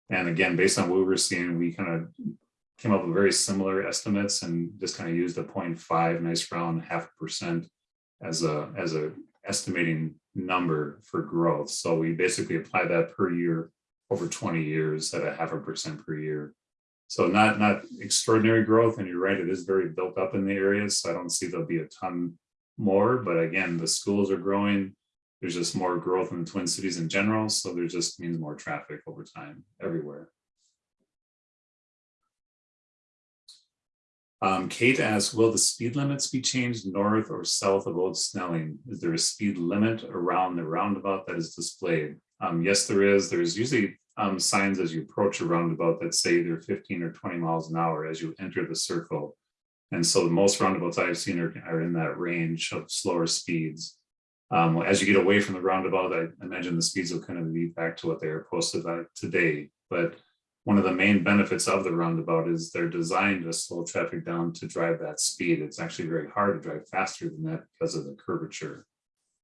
Speaker 3: And again, based on what we were seeing, we kind of came up with very similar estimates and just kind of used a 0.5 nice round half percent as a as a estimating number for growth. So we basically apply that per year over 20 years at a half a percent per year. So not not extraordinary growth. And you're right, it is very built up in the areas. So I don't see there'll be a ton more. But again, the schools are growing there's just more growth in the Twin Cities in general. So there just means more traffic over time everywhere. Um, Kate asks, will the speed limits be changed north or south of Old Snelling? Is there a speed limit around the roundabout that is displayed? Um, yes, there is. There's usually um, signs as you approach a roundabout that say either fifteen or twenty miles an hour as you enter the circle. And so the most roundabouts I've seen are, are in that range of slower speeds. Um, as you get away from the roundabout, I imagine the speeds will kind of be back to what they are posted at today. But one of the main benefits of the roundabout is they're designed to slow traffic down to drive that speed. It's actually very hard to drive faster than that because of the curvature.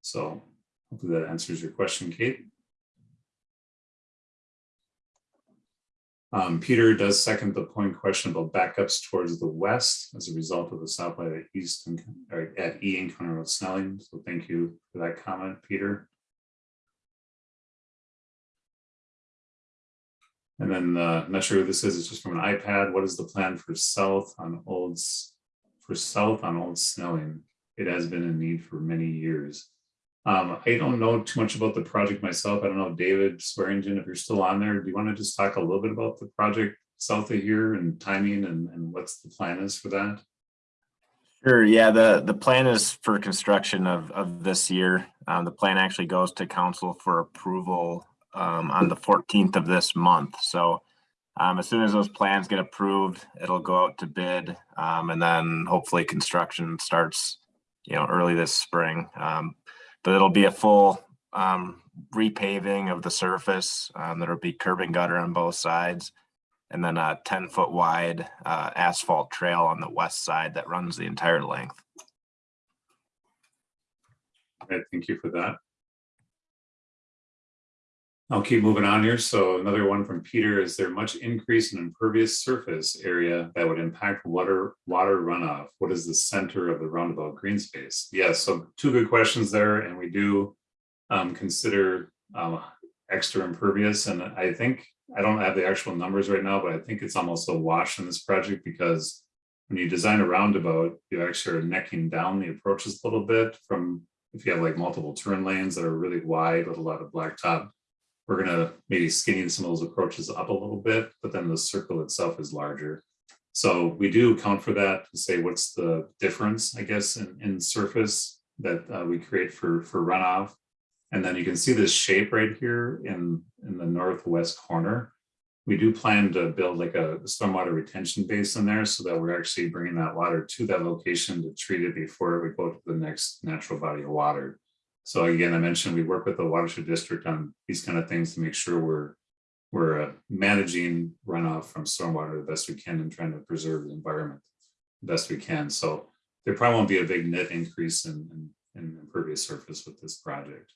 Speaker 3: So hopefully that answers your question, Kate. Um, Peter does second the point question about backups towards the west as a result of the stoplight at East and at E and Road Snelling. So thank you for that comment, Peter. And then, uh, not sure who this is, it's just from an iPad. What is the plan for south on Old for south on Old Snelling? It has been in need for many years. Um, I don't know too much about the project myself. I don't know, David Swearingen, if you're still on there, do you want to just talk a little bit about the project south of here and timing and, and what's the plan is for that?
Speaker 4: Sure, yeah, the, the plan is for construction of, of this year. Um, the plan actually goes to council for approval, um, on the fourteenth of this month, so. Um, as soon as those plans get approved, it'll go out to bid, um, and then hopefully construction starts, you know, early this spring. But it'll be a full, um, repaving of the surface, um, there'll be curb and gutter on both sides. And then a ten foot wide uh, asphalt trail on the west side that runs the entire length.
Speaker 3: Okay, thank you for that. I'll keep moving on here. So another one from Peter, is there much increase in impervious surface area that would impact water, water runoff? What is the center of the roundabout green space? Yes, so two good questions there, and we do um, consider um, extra impervious, and I think, I don't have the actual numbers right now, but I think it's almost a wash in this project because when you design a roundabout, you actually are necking down the approaches a little bit from, if you have like multiple turn lanes that are really wide with a lot of blacktop, we're gonna maybe skinny some of those approaches up a little bit, but then the circle itself is larger. So we do account for that to say what's the difference, I guess, in, in surface that uh, we create for, for runoff. And then you can see this shape right here in, in the northwest corner. We do plan to build like a stormwater retention basin there so that we're actually bringing that water to that location to treat it before we go to the next natural body of water. So again, I mentioned we work with the watershed district on these kind of things to make sure we're we're uh, managing runoff from stormwater the best we can and trying to preserve the environment the best we can. So there probably won't be a big net increase in, in, in impervious surface with this project.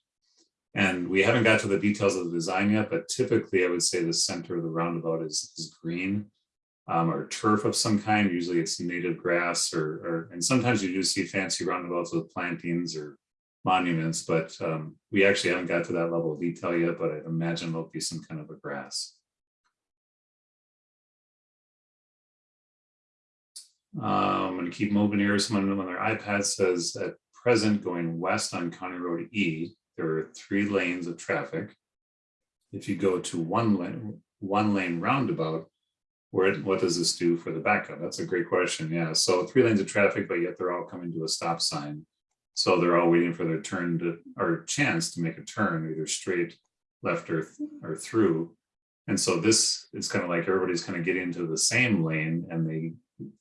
Speaker 3: And we haven't got to the details of the design yet, but typically I would say the center of the roundabout is, is green um, or turf of some kind. Usually it's native grass or, or, and sometimes you do see fancy roundabouts with plantings or monuments, but um, we actually haven't got to that level of detail yet, but I imagine there'll be some kind of a grass. Um, I'm gonna keep moving here. Someone on their iPad says at present going west on County Road E, there are three lanes of traffic. If you go to one lane, one lane roundabout, where, what does this do for the backup? That's a great question. Yeah, so three lanes of traffic, but yet they're all coming to a stop sign. So they're all waiting for their turn to, or chance to make a turn, either straight, left or, or through. And so this is kind of like everybody's kind of getting into the same lane and they,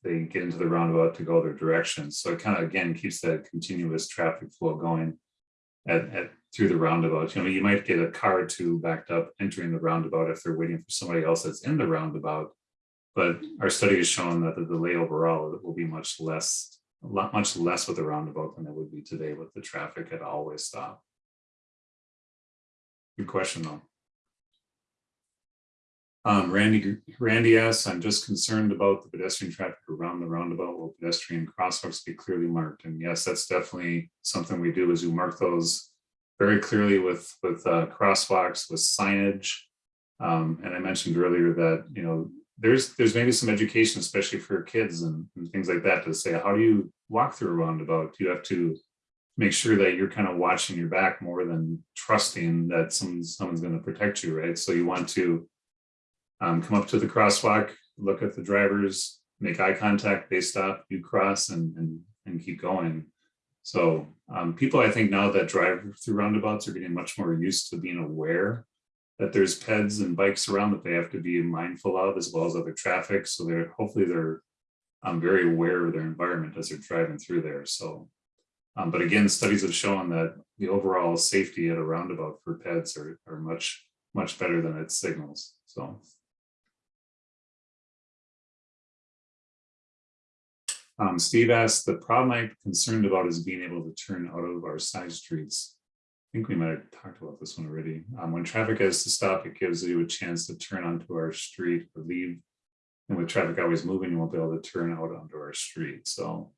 Speaker 3: they get into the roundabout to go their direction. So it kind of, again, keeps that continuous traffic flow going at, at, through the roundabout. You know, you might get a car or two backed up entering the roundabout if they're waiting for somebody else that's in the roundabout. But our study has shown that the delay overall will be much less lot much less with the roundabout than it would be today with the traffic at always stop. Good question though. Um, Randy, Randy asks, I'm just concerned about the pedestrian traffic around the roundabout. Will pedestrian crosswalks be clearly marked? And yes, that's definitely something we do is we mark those very clearly with, with uh, crosswalks, with signage. Um, and I mentioned earlier that, you know, there's there's maybe some education, especially for kids and, and, things like that, to say, how do you walk through a roundabout? You have to make sure that you're kind of watching your back more than trusting that someone's someone's going to protect you, right? So you want to um, come up to the crosswalk, look at the drivers, make eye contact, they stop, you cross, and and, and keep going. So um, people, I think now that drive through roundabouts are getting much more used to being aware that there's peds and bikes around that they have to be mindful of as well as other traffic. So they're, hopefully they're um, very aware of their environment as they're driving through there. So, um, but again, studies have shown that the overall safety at a roundabout for pets are, are much, much better than its signals. So. Um, Steve asked, the problem I'm concerned about is being able to turn out of our side streets. Think we might have talked about this one already. Um, when traffic has to stop, it gives you a chance to turn onto our street or leave. And with traffic always moving, you won't be able to turn out onto our street, so.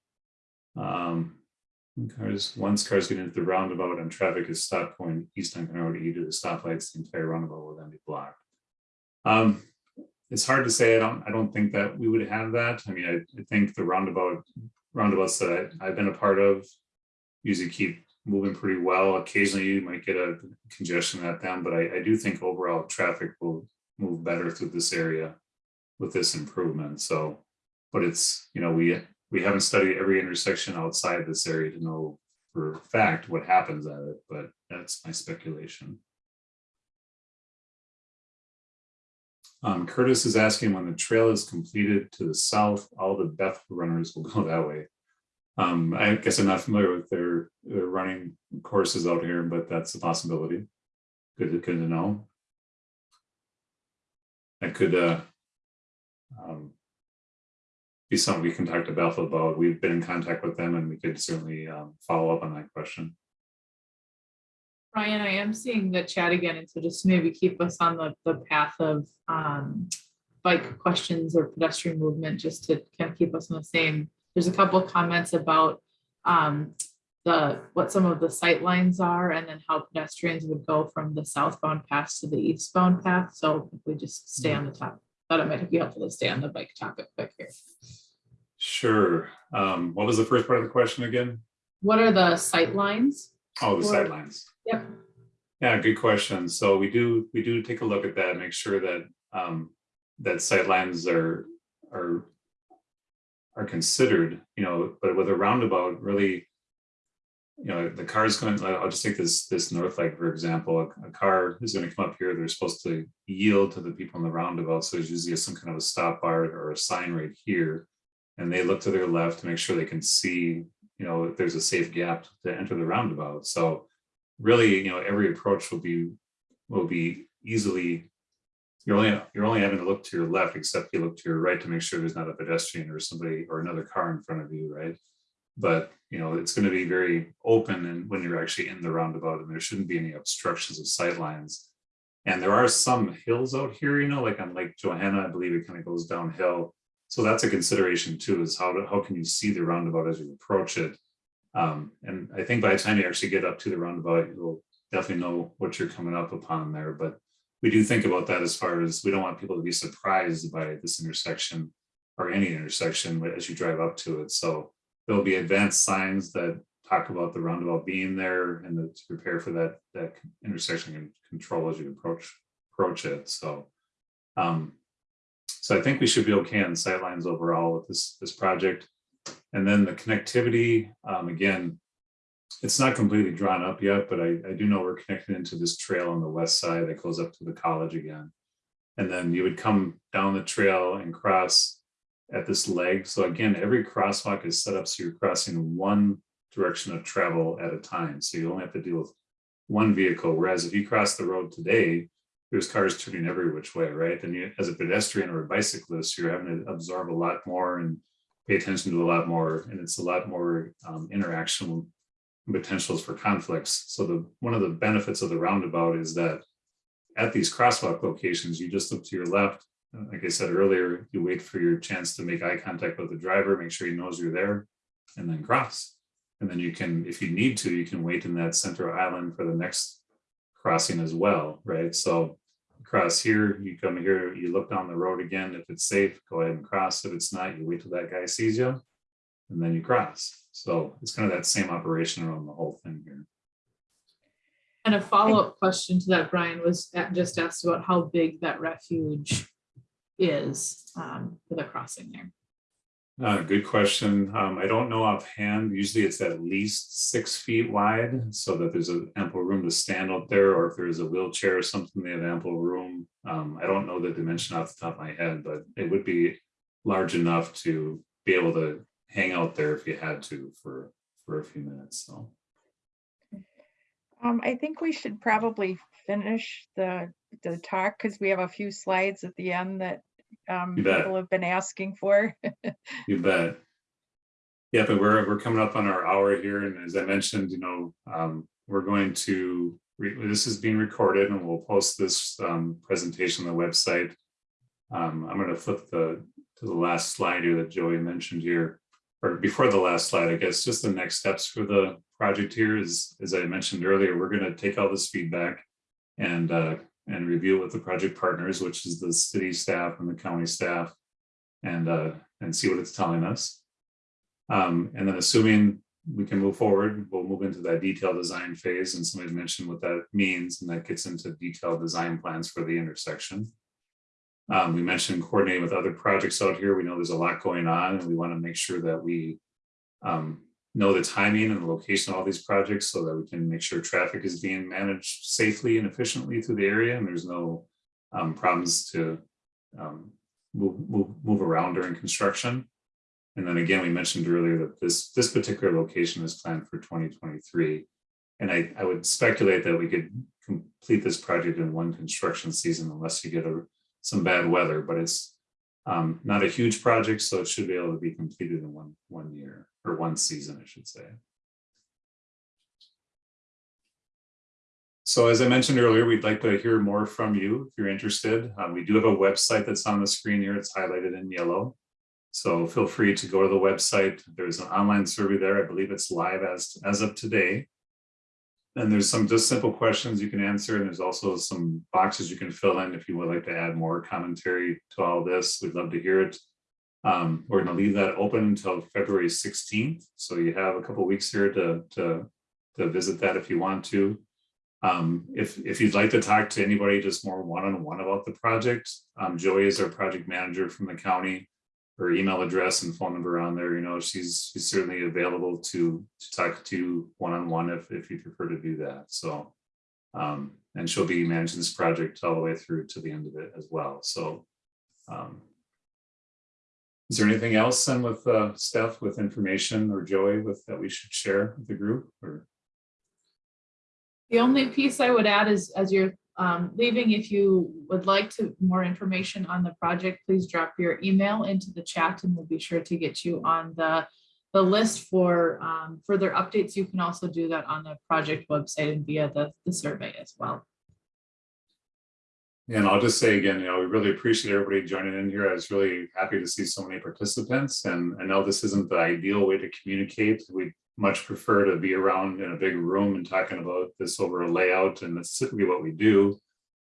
Speaker 3: Um, cars, once cars get into the roundabout and traffic is stopped going east on County Road E to the stoplights, the entire roundabout will then be blocked. Um, it's hard to say. I don't, I don't think that we would have that. I mean, I, I think the roundabout, roundabouts that I- I've been a part of usually keep moving pretty well. Occasionally you might get a congestion at them, but I, I do think overall traffic will move better through this area with this improvement. So, but it's, you know, we, we haven't studied every intersection outside this area to know for fact what happens at it, but that's my speculation. Um, Curtis is asking when the trail is completed to the south, all the Beth runners will go that way. Um, I guess I'm not familiar with their, their running courses out here, but that's a possibility. Good, to- good to know. I could, uh, um, be something we can talk to Beth about. We've been in contact with them and we could certainly, um, follow up on that question.
Speaker 1: Ryan, I am seeing the chat again, and so just maybe keep us on the, the path of um, bike questions or pedestrian movement, just to kind of keep us on the same. There's a couple of comments about um, the, what some of the sight lines are, and then how pedestrians would go from the southbound path to the eastbound path. So if we just stay on the top, thought it might be helpful to stay on the bike topic quick here.
Speaker 3: Sure. Um, what was the first part of the question again?
Speaker 1: What are the sight lines?
Speaker 3: Oh, the
Speaker 1: Or-
Speaker 3: sidelines.
Speaker 1: Yep.
Speaker 3: Yeah, good question. So we do, we do take a look at that, make sure that, um, that sightlines are, are. Are considered, you know, but with a roundabout, really. You know, the car is going, I'll just take this, this north leg, for example, a, a car is gonna come up here, they're supposed to yield to the people in the roundabout, so there's usually some kind of a stop bar or a sign right here. And they look to their left to make sure they can see, you know, if there's a safe gap to enter the roundabout, so really, you know, every approach will be, will be easily. You're only, you're only having to look to your left, except you look to your right to make sure there's not a pedestrian or somebody or another car in front of you, right? But, you know, it's gonna be very open and when you're actually in the roundabout and there shouldn't be any obstructions of sight lines. And there are some hills out here, you know, like on Lake Johanna, I believe it kind of goes downhill. So that's a consideration too, is how, to how can you see the roundabout as you approach it? Um, and I think by the time you actually get up to the roundabout, you'll definitely know what you're coming up upon there, but. We do think about that as far as, we don't want people to be surprised by this intersection. Or any intersection as you drive up to it, so there'll be advanced signs that talk about the roundabout being there and to prepare for that, that intersection and control as you approach, approach it, so. Um, so I think we should be okay on sightlines overall with this, this project. And then the connectivity, um, again. It's not completely drawn up yet, but I, I do know we're connected into this trail on the west side that goes up to the college again. And then you would come down the trail and cross at this leg. So again, every crosswalk is set up so you're crossing one direction of travel at a time. So you only have to deal with one vehicle, whereas if you cross the road today, there's cars turning every which way, right? And you, as a pedestrian or a bicyclist, you're having to absorb a lot more and pay attention to a lot more, and it's a lot more um, interaction potentials for conflicts. So the, one of the benefits of the roundabout is that at these crosswalk locations, you just look to your left. uh, Like I said earlier, you wait for your chance to make eye contact with the driver, make sure he knows you're there, and then cross. And then you can, if you need to, you can wait in that center island for the next crossing as well, right? So cross here, you come here, you look down the road again. If it's safe, go ahead and cross. If it's not, you wait till that guy sees you. And then you cross. So it's kind of that same operation around the whole thing here.
Speaker 1: And a follow-up question to that, Brian, was just asked about how big that refuge is um, for the crossing there.
Speaker 3: Uh, good question. Um, I don't know offhand. Usually it's at least six feet wide so that there's a ample room to stand out there, or if there's a wheelchair or something, they have ample room. Um, I don't know the dimension off the top of my head, but it would be large enough to be able to hang out there if you had to for, for a few minutes, so.
Speaker 2: Um, I think we should probably finish the, the talk because we have a few slides at the end that um, people have been asking for.
Speaker 3: You bet. Yeah, but we're, we're coming up on our hour here, and as I mentioned, you know, um, we're going to, re- this is being recorded and we'll post this, um, presentation on the website. Um, I'm gonna flip the, to the last slide here that Joey mentioned here, or before the last slide, I guess, just the next steps for the project here is, as I mentioned earlier, we're gonna take all this feedback and, uh, and review it with the project partners, which is the city staff and the county staff and uh, and see what it's telling us. Um, and then assuming we can move forward, we'll move into that detailed design phase and somebody mentioned what that means and that gets into detailed design plans for the intersection. Um, we mentioned coordinating with other projects out here. We know there's a lot going on and we want to make sure that we um, know the timing and the location of all these projects so that we can make sure traffic is being managed safely and efficiently through the area and there's no um, problems to um, move, move, move around during construction. And then again, we mentioned earlier that this, this particular location is planned for twenty twenty-three. And I, I would speculate that we could complete this project in one construction season unless you get a, some bad weather, but it's um, not a huge project, so it should be able to be completed in one, one year, or one season, I should say. So as I mentioned earlier, we'd like to hear more from you if you're interested. Uh, we do have a website that's on the screen here. It's highlighted in yellow. So feel free to go to the website. There's an online survey there. I believe it's live as, as of today. And there's some just simple questions you can answer. And there's also some boxes you can fill in if you would like to add more commentary to all this. We'd love to hear it. Um, we're going to leave that open until February 16th. So you have a couple weeks here to, to, to visit that if you want to. Um, if, if you'd like to talk to anybody just more one-on-one about the project, um, Joey is our project manager from the county. Her email address and phone number on there, you know, she's, she's certainly available to, to talk to one-on-one if, if you prefer to do that, so. Um, and she'll be managing this project all the way through to the end of it as well, so. um, Is there anything else then with, uh, Steph, with information or Joey with, that we should share with the group, or?
Speaker 1: The only piece I would add is as you're um, leaving, if you would like to more information on the project, please drop your email into the chat and we'll be sure to get you on the the list for um, further updates. You can also do that on the project website and via the, the survey as well.
Speaker 3: And I'll just say again, you know, we really appreciate everybody joining in here. I was really happy to see so many participants and I know this isn't the ideal way to communicate. We much prefer to be around in a big room and talking about this over a layout and that's typically what we do.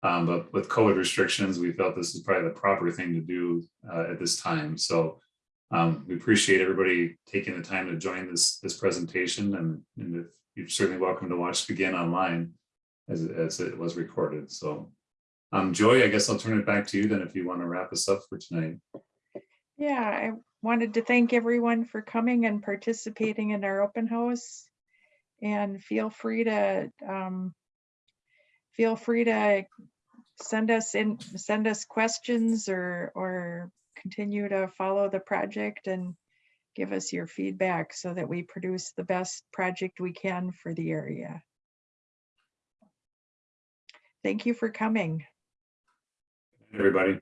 Speaker 3: Um, but with COVID restrictions, we felt this is probably the proper thing to do uh, at this time. So um, we appreciate everybody taking the time to join this this presentation and, and if you're certainly welcome to watch it again online as, as it was recorded. So um, Joy, I guess I'll turn it back to you then if you want to wrap us up for tonight.
Speaker 2: Yeah, wanted to thank everyone for coming and participating in our open house. And feel free to, um, feel free to send us in, send us questions or, or continue to follow the project and give us your feedback so that we produce the best project we can for the area. Thank you for coming.
Speaker 3: Everybody.